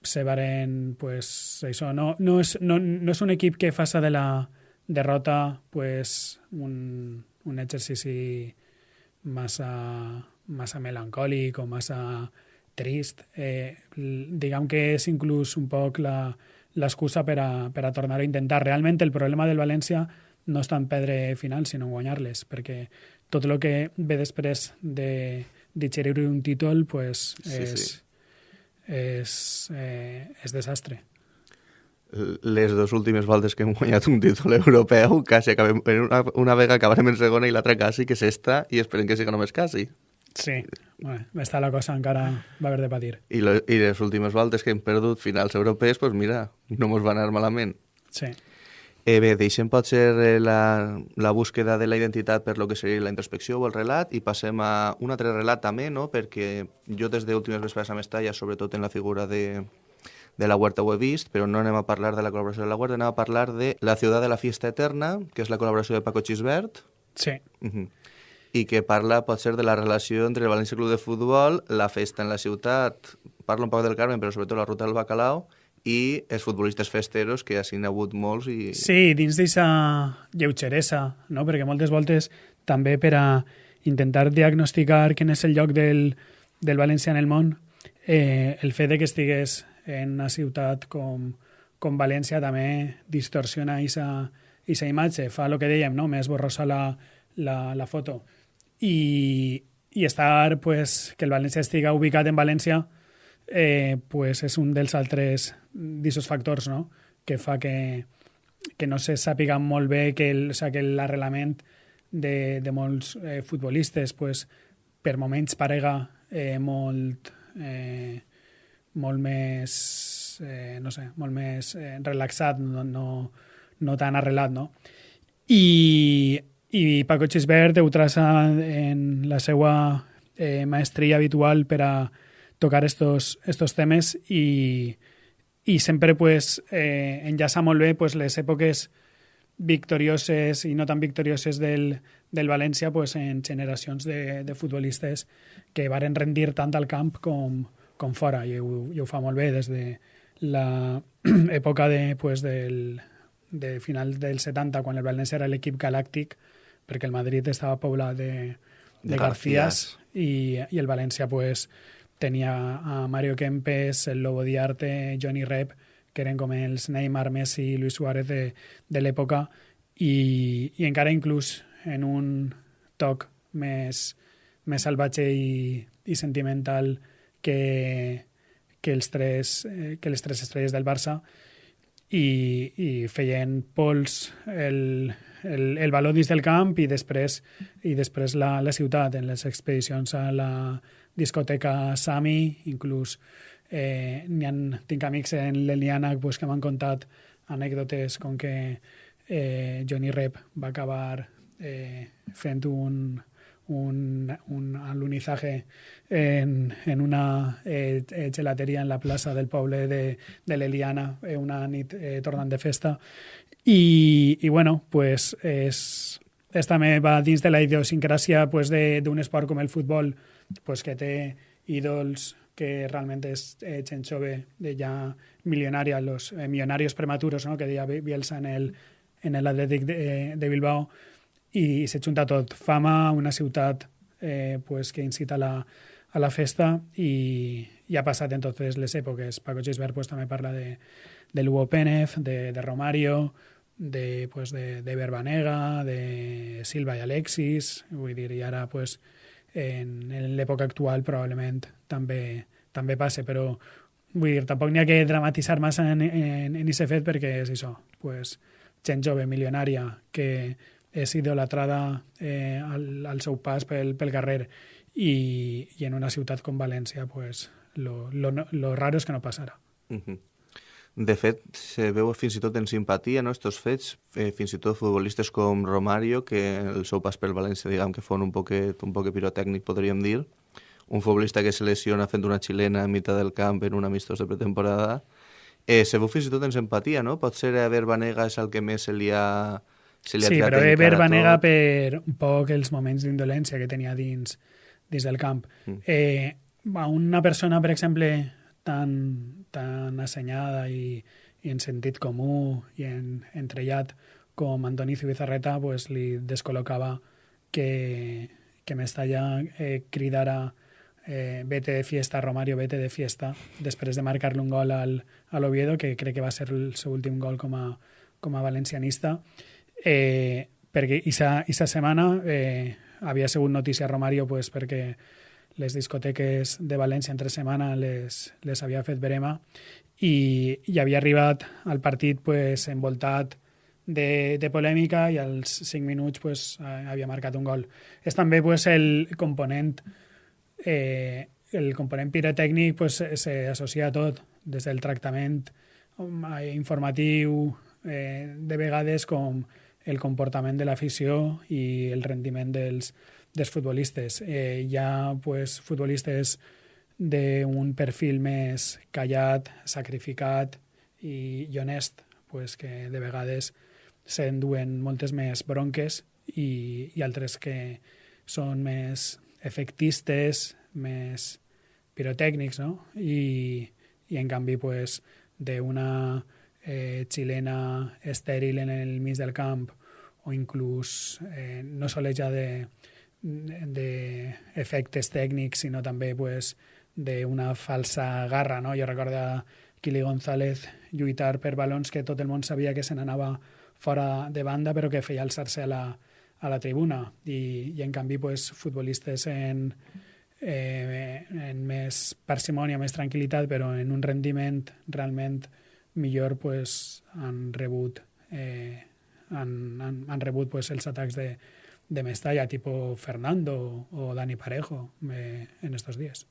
se varen, pues, això, no, no, és, no, no és un equip que faça de la derrota pues, un, un exercici massa, massa melancòlic o massa trist. Eh, diguem que és inclús un poc l'excusa per, a, per a tornar a intentar. Realment el problema del València no està en perdre final, sinó guanyar-les, perquè tot el que ve després de digerir un títol pues, és, sí, sí. és, eh, és desastre les dues últimes voltes que hem guanyat un títol europeu, quasi acabem, una, una vegada acabarem en segona i l'altra quasi, que és esta, i esperem que siga només quasi. Sí, bueno, està la cosa encara va haver de patir. I, lo, I les últimes voltes que hem perdut finals europees, pues mira, no mos va anar malament. Sí. Eh, bé, deixem potser eh, la, la búsqueda de la identitat per lo que seria la introspecció o el relat i passem a un altre relat també, no? perquè jo des d'últimes vespres a Mestalla, sobretot en la figura de, de la Huerta ho he vist, però no anem a parlar de la col·laboració de la Huerta, anem a parlar de La ciutat de la fiesta eterna, que és la col·laboració de Paco Chisbert. Sí. Uh -huh. I que parla, pot ser, de la relació entre el València Club de Futbol, la festa en la ciutat, parla un poc del Carmen, però sobretot la ruta del Bacalao, i els futbolistes festeros, que ja n'hi ha hagut molts. I... Sí, dins d'aquesta lleugeresa, no? perquè moltes voltes també per a intentar diagnosticar quin és el lloc del, del València en el món, eh, el fet de que estigués en una ciutat com, com València també distorsiona aquesta imatge, fa el que dèiem, no? més borrosa la, la, la foto. I, i estar, pues, que el València estiga ubicat en València eh, pues és un dels altres d'aquests factors no? que fa que, que no se sàpiga molt bé que el, o sea, que l'arrelament de, de molts eh, futbolistes pues, per moments parega eh, molt eh, molt més, eh, no sé, molt més eh, relaxat, no, no, no tan arrelat, no? I, i Paco Xisbert ho traça en la seva eh, maestria habitual per a tocar estos, estos temes i, i sempre pues, eh, enllaça molt bé pues, les èpoques victorioses i no tan victorioses del, del València pues, en generacions de, de futbolistes que varen rendir tant al camp com, com fora i ho, i ho fa molt bé des de l'època de, pues, del, de final del 70 quan el València era l'equip galàctic perquè el Madrid estava poblat de, de, de Garcías i, i el València pues, tenia a Mario Kempes, el Lobo Diarte, Johnny Rep, que eren com els Neymar, Messi i Luis Suárez de, de l'època i, i encara inclús en un toc més, més salvatge i, i sentimental que, que, els tres, eh, que les tres estrelles del Barça i, i feien pols el, el, el valor dins del camp i després, i després la, la ciutat en les expedicions a la discoteca Sami, inclús eh, ha, tinc amics en l'Eliana pues, que m'han contat anècdotes com que eh, Johnny Rep va acabar eh, fent un, un, un alunizaje en, en una eh, eh, en la plaça del poble de, de l'Eliana, eh, una nit eh, tornant de festa. I, i bueno, pues és, és també va dins de la idiosincràsia pues, d'un esport com el futbol, pues, que té ídols que realment és eh, gent jove de ja milionària, los eh, millonarios prematuros, no? que deia Bielsa en el, en l'Atlètic de, de Bilbao, i se junta tot. Fama, una ciutat eh, pues, que incita a la, a la festa i, i ha passat en totes les èpoques. Paco Gisbert pues, també parla de, de Lugo Pérez, de, de Romario, de, pues, de, de Verbanega, de Silva i Alexis, vull dir, i ara pues, en, en l'època actual probablement també, també passa, però vull dir, tampoc n'hi ha que dramatitzar massa en, en, en aquest fet perquè és això, pues, gent jove, milionària, que és idolatrada eh, al, al seu pas pel, pel carrer i, i en una ciutat com València pues, lo, lo, lo raro és que no passarà. Uh -huh. De fet, se veu fins i tot en simpatia, no?, estos fets, eh, fins i tot futbolistes com Romario, que el seu pas pel València, diguem que fon un poquet, un poquet pirotècnic, podríem dir, un futbolista que se lesiona fent una xilena a mitjà del camp en un amistós de pretemporada, eh, se veu fins i tot en simpatia, no? Pot ser a és el que més se li ha Se li sí, però Eber va negar per un poc els moments d'indolència que tenia dins, dins del camp. Mm. Eh, una persona, per exemple, tan, tan assenyada i, i en sentit comú i en, entrellat com Antoni Zubizarreta pues, li descol·locava que, que Mestalla eh, cridara eh, vete de fiesta, Romario, vete de fiesta, després de marcar-li un gol al, a l'Oviedo, que crec que va ser el seu últim gol com a, com a valencianista, eh, perquè aquesta setmana eh, havia sigut notícia Romario pues, perquè les discoteques de València entre setmana les, les havia fet verema i, i havia arribat al partit pues, envoltat de, de polèmica i als 5 minuts pues, havia marcat un gol. És també pues, el component eh, el component pirotècnic pues, s'associa a tot, des del tractament eh, informatiu, eh, de vegades com el comportament de l'afició i el rendiment dels, dels futbolistes. Eh, hi ha pues, futbolistes d'un perfil més callat, sacrificat i, i honest, pues, que de vegades s'enduen moltes més bronques i, i altres que són més efectistes, més pirotècnics, no? I, i en canvi, pues, d'una eh, xilena estèril en el mig del camp o inclús eh, no sols ja de, d'efectes tècnics, sinó també pues, d'una falsa garra. No? Jo recordo a Kili González lluitar per balons que tot el món sabia que se n'anava fora de banda, però que feia alçar-se a, la, a la tribuna. I, i en canvi, pues, futbolistes en, eh, en més parsimònia, més tranquil·litat, però en un rendiment realment millor, pues, han rebut, eh, han, han, han rebut pues, els atacs de, de Mestalla, tipo Fernando o Dani Parejo, eh, en estos días.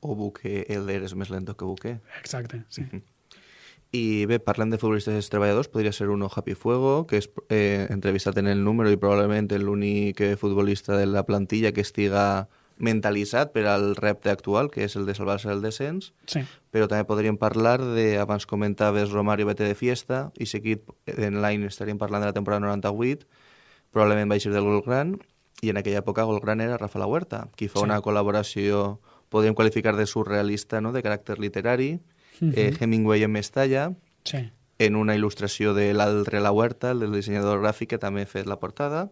O Buque, Elder és més lento que Buque. Exacte, sí. Uh -huh. I bé, parlant de futbolistes treballadors, podria ser uno Happy Fuego, que és eh, entrevistat en el número i probablement l'únic futbolista de la plantilla que estiga mentalitzat per al repte actual, que és el de salvar-se del descens, sí. però també podríem parlar de, abans comentaves Romario Vete de Fiesta, i seguit en l'any estaríem parlant de la temporada 98, probablement va eixir del Golgran, i en aquella època Golgran era Rafa La Huerta, qui fa sí. una col·laboració, podríem qualificar de surrealista, no?, de caràcter literari, uh -huh. eh, Hemingway en Mestalla, sí. en una il·lustració de l'altre La Huerta, el del dissenyador gràfic, que també ha fet la portada,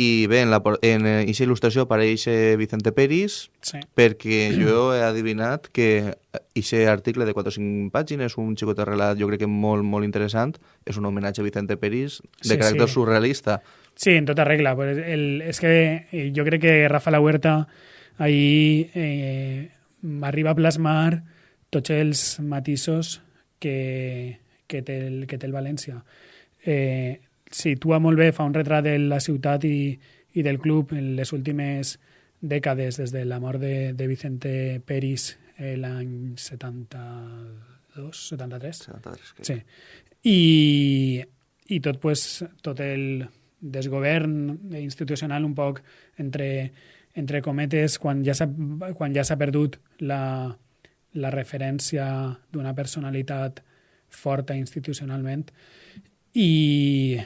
i bé, en, aquesta il·lustració apareix Vicente Peris, sí. perquè jo he adivinat que aquest article de 4 o 5 pàgines, un xicot de relat jo crec que molt, molt interessant, és un homenatge a Vicente Peris de sí, caràcter sí. surrealista. Sí, en tota regla. Pues el, és que eh, jo crec que Rafa La Huerta ahí eh, arriba a plasmar tots els matisos que, que, té, el, que té el València. Eh, situa molt bé, fa un retrat de la ciutat i, i del club en les últimes dècades, des de la mort de, de Vicente Peris eh, l'any 72, 73. 73 crec. Sí. I, i tot, pues, tot el desgovern institucional un poc entre, entre cometes quan ja s'ha quan ja s'ha perdut la, la referència d'una personalitat forta institucionalment i,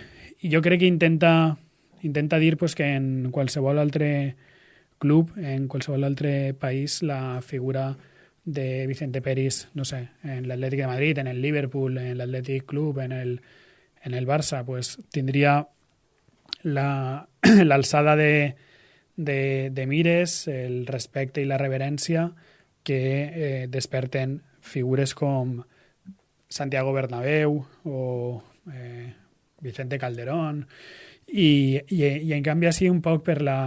i jo crec que intenta, intenta dir pues, que en qualsevol altre club, en qualsevol altre país, la figura de Vicente Peris, no sé, en l'Atlètic de Madrid, en el Liverpool, en l'Atlètic Club, en el, en el Barça, pues tindria l'alçada la, de, de, de mires, el respecte i la reverència que eh, desperten figures com Santiago Bernabéu o eh, Vicente Calderón i, i, i en canvi així un poc per la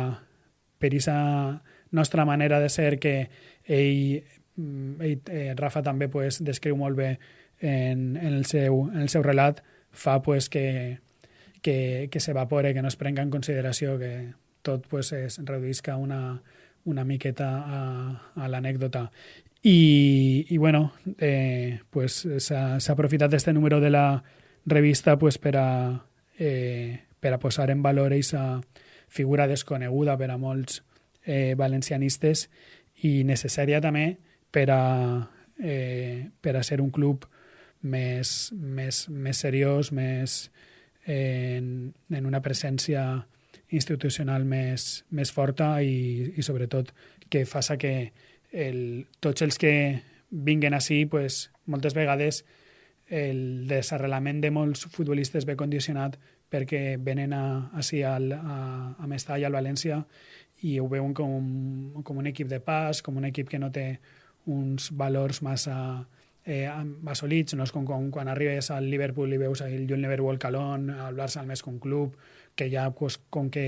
per aquesta nostra manera de ser que ell, mm, ell eh, Rafa també pues, descriu molt bé en, en, el seu, en el seu relat fa pues, que, que, que s'evapore, que no es prenga en consideració, que tot pues, es reduïsca una, una miqueta a, a l'anècdota. I, i bueno, eh, pues, s'ha aprofitat este número de la revista pues, per, a, eh, per a posar en valor aquesta figura desconeguda per a molts eh, valencianistes i necessària també per a, eh, per a ser un club més, més, més seriós, més eh, en, en una presència institucional més, més forta i, i sobretot que faça que el, tots els que vinguen així pues, moltes vegades el desarrelament de molts futbolistes ve condicionat perquè venen a, al, a, a Mestalla, al València, i ho veuen com, com un equip de pas, com un equip que no té uns valors massa eh, assolits, no és com, com quan arribes al Liverpool i veus el John Liverpool Calón, al Barça més com club, que ja pues, com que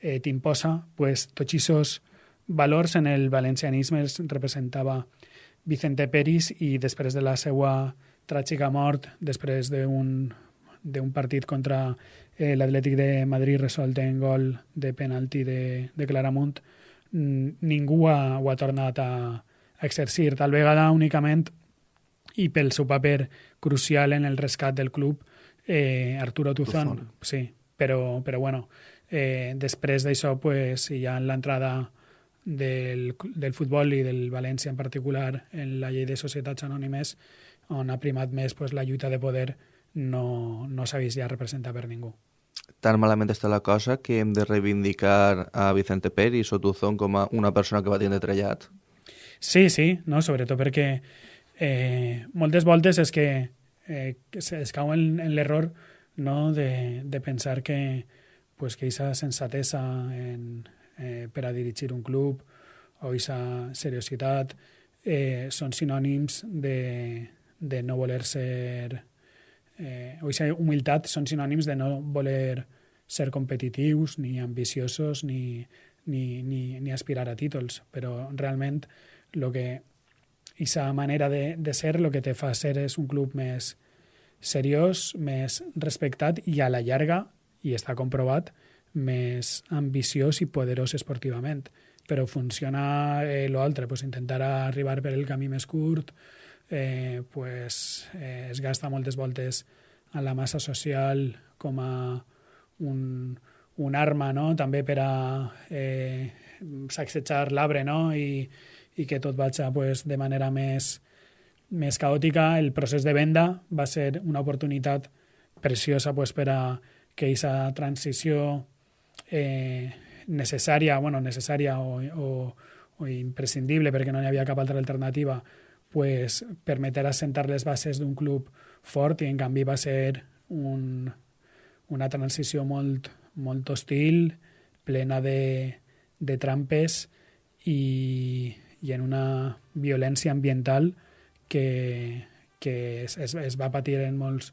eh, t'imposa, pues, tots aquests valors en el valencianisme els representava Vicente Peris i després de la seva tràgica mort, després d'un d'un partit contra eh, l'Atlètic de Madrid resolt en gol de penalti de, de Claramunt, ningú ha, ho ha tornat a, a exercir. Tal vegada únicament i pel seu paper crucial en el rescat del club, eh, Arturo Tuzón, Tuzón. sí, però, però bueno, eh, després d'això pues, hi ha l'entrada del, del futbol i del València en particular en la llei de societats anònimes on ha primat més pues, la lluita de poder no, no s'ha vist ja representar per ningú. Tan malament està la cosa que hem de reivindicar a Vicente Peris o Tuzón com a una persona que va tindre trellat. Sí, sí, no? sobretot perquè eh, moltes voltes és que eh, es cau en, en l'error no? de, de pensar que pues, que aquesta sensatesa en, eh, per a dirigir un club o aquesta seriositat eh, són sinònims de, de no voler ser... Eh, o aquesta humilitat són sinònims de no voler ser competitius, ni ambiciosos, ni, ni, ni, ni aspirar a títols, però realment el que aquesta manera de, de ser el que te fa ser és un club més seriós, més respectat i a la llarga, i està comprovat, més ambiciós i poderós esportivament. Però funciona eh, l'altre, pues, intentar arribar per el camí més curt, eh, pues, eh, es gasta moltes voltes a la massa social com a un, un arma no? també per a eh, sacsejar l'arbre no? I, i que tot vagi pues, de manera més, més caòtica. El procés de venda va ser una oportunitat preciosa pues, per a que aquesta transició eh, necessària, bueno, necessària o, o, o imprescindible perquè no hi havia cap altra alternativa, pues, permeter assentar les bases d'un club fort i en canvi va ser un, una transició molt, molt hostil, plena de, de trampes i, i en una violència ambiental que, que es, es, es va patir en molts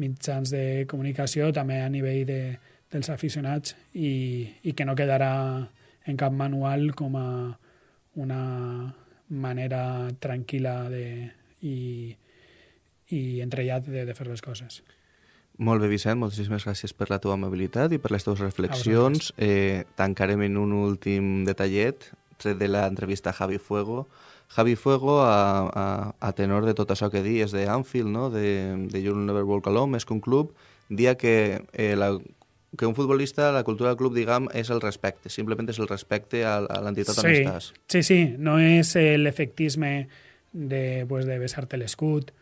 mitjans de comunicació, també a nivell de, dels aficionats, i, i que no quedarà en cap manual com a una manera tranquil·la de, i, i entrellat de, de fer les coses. Molt bé, Vicent, moltíssimes gràcies per la teva amabilitat i per les teves reflexions. Eh, tancarem en un últim detallet tret de l'entrevista a Javi Fuego. Javi Fuego, a, a, a tenor de tot això que dies de Anfield, no? de, de You'll Never Walk Alone, més que un club, dia que, eh, la, que un futbolista, la cultura del club, diguem, és el respecte, simplement és el respecte a, a l'entitat sí, on estàs. Sí, sí, no és l'efectisme de, pues, de besar-te l'escut,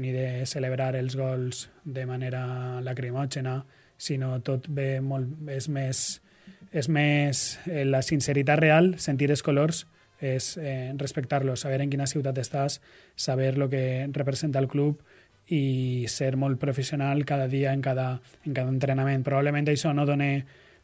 ni de celebrar els gols de manera lacrimògena, sinó tot ve molt, és més és més eh, la sinceritat real, sentir els colors, és eh, respectar-los, saber en quina ciutat estàs, saber el que representa el club i ser molt professional cada dia en cada, en cada entrenament. Probablement això no dona,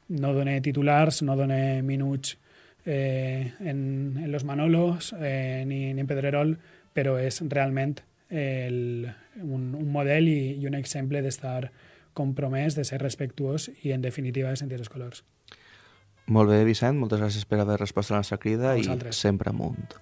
no dona titulars, no dona minuts eh, en, en los Manolos eh, ni, ni en Pedrerol, però és realment el, un, un model i, i un exemple d'estar compromès, de ser respectuós i, en definitiva, de sentir els colors. Molt bé, Vicent, moltes gràcies per haver respost a la nostra crida i sempre amunt.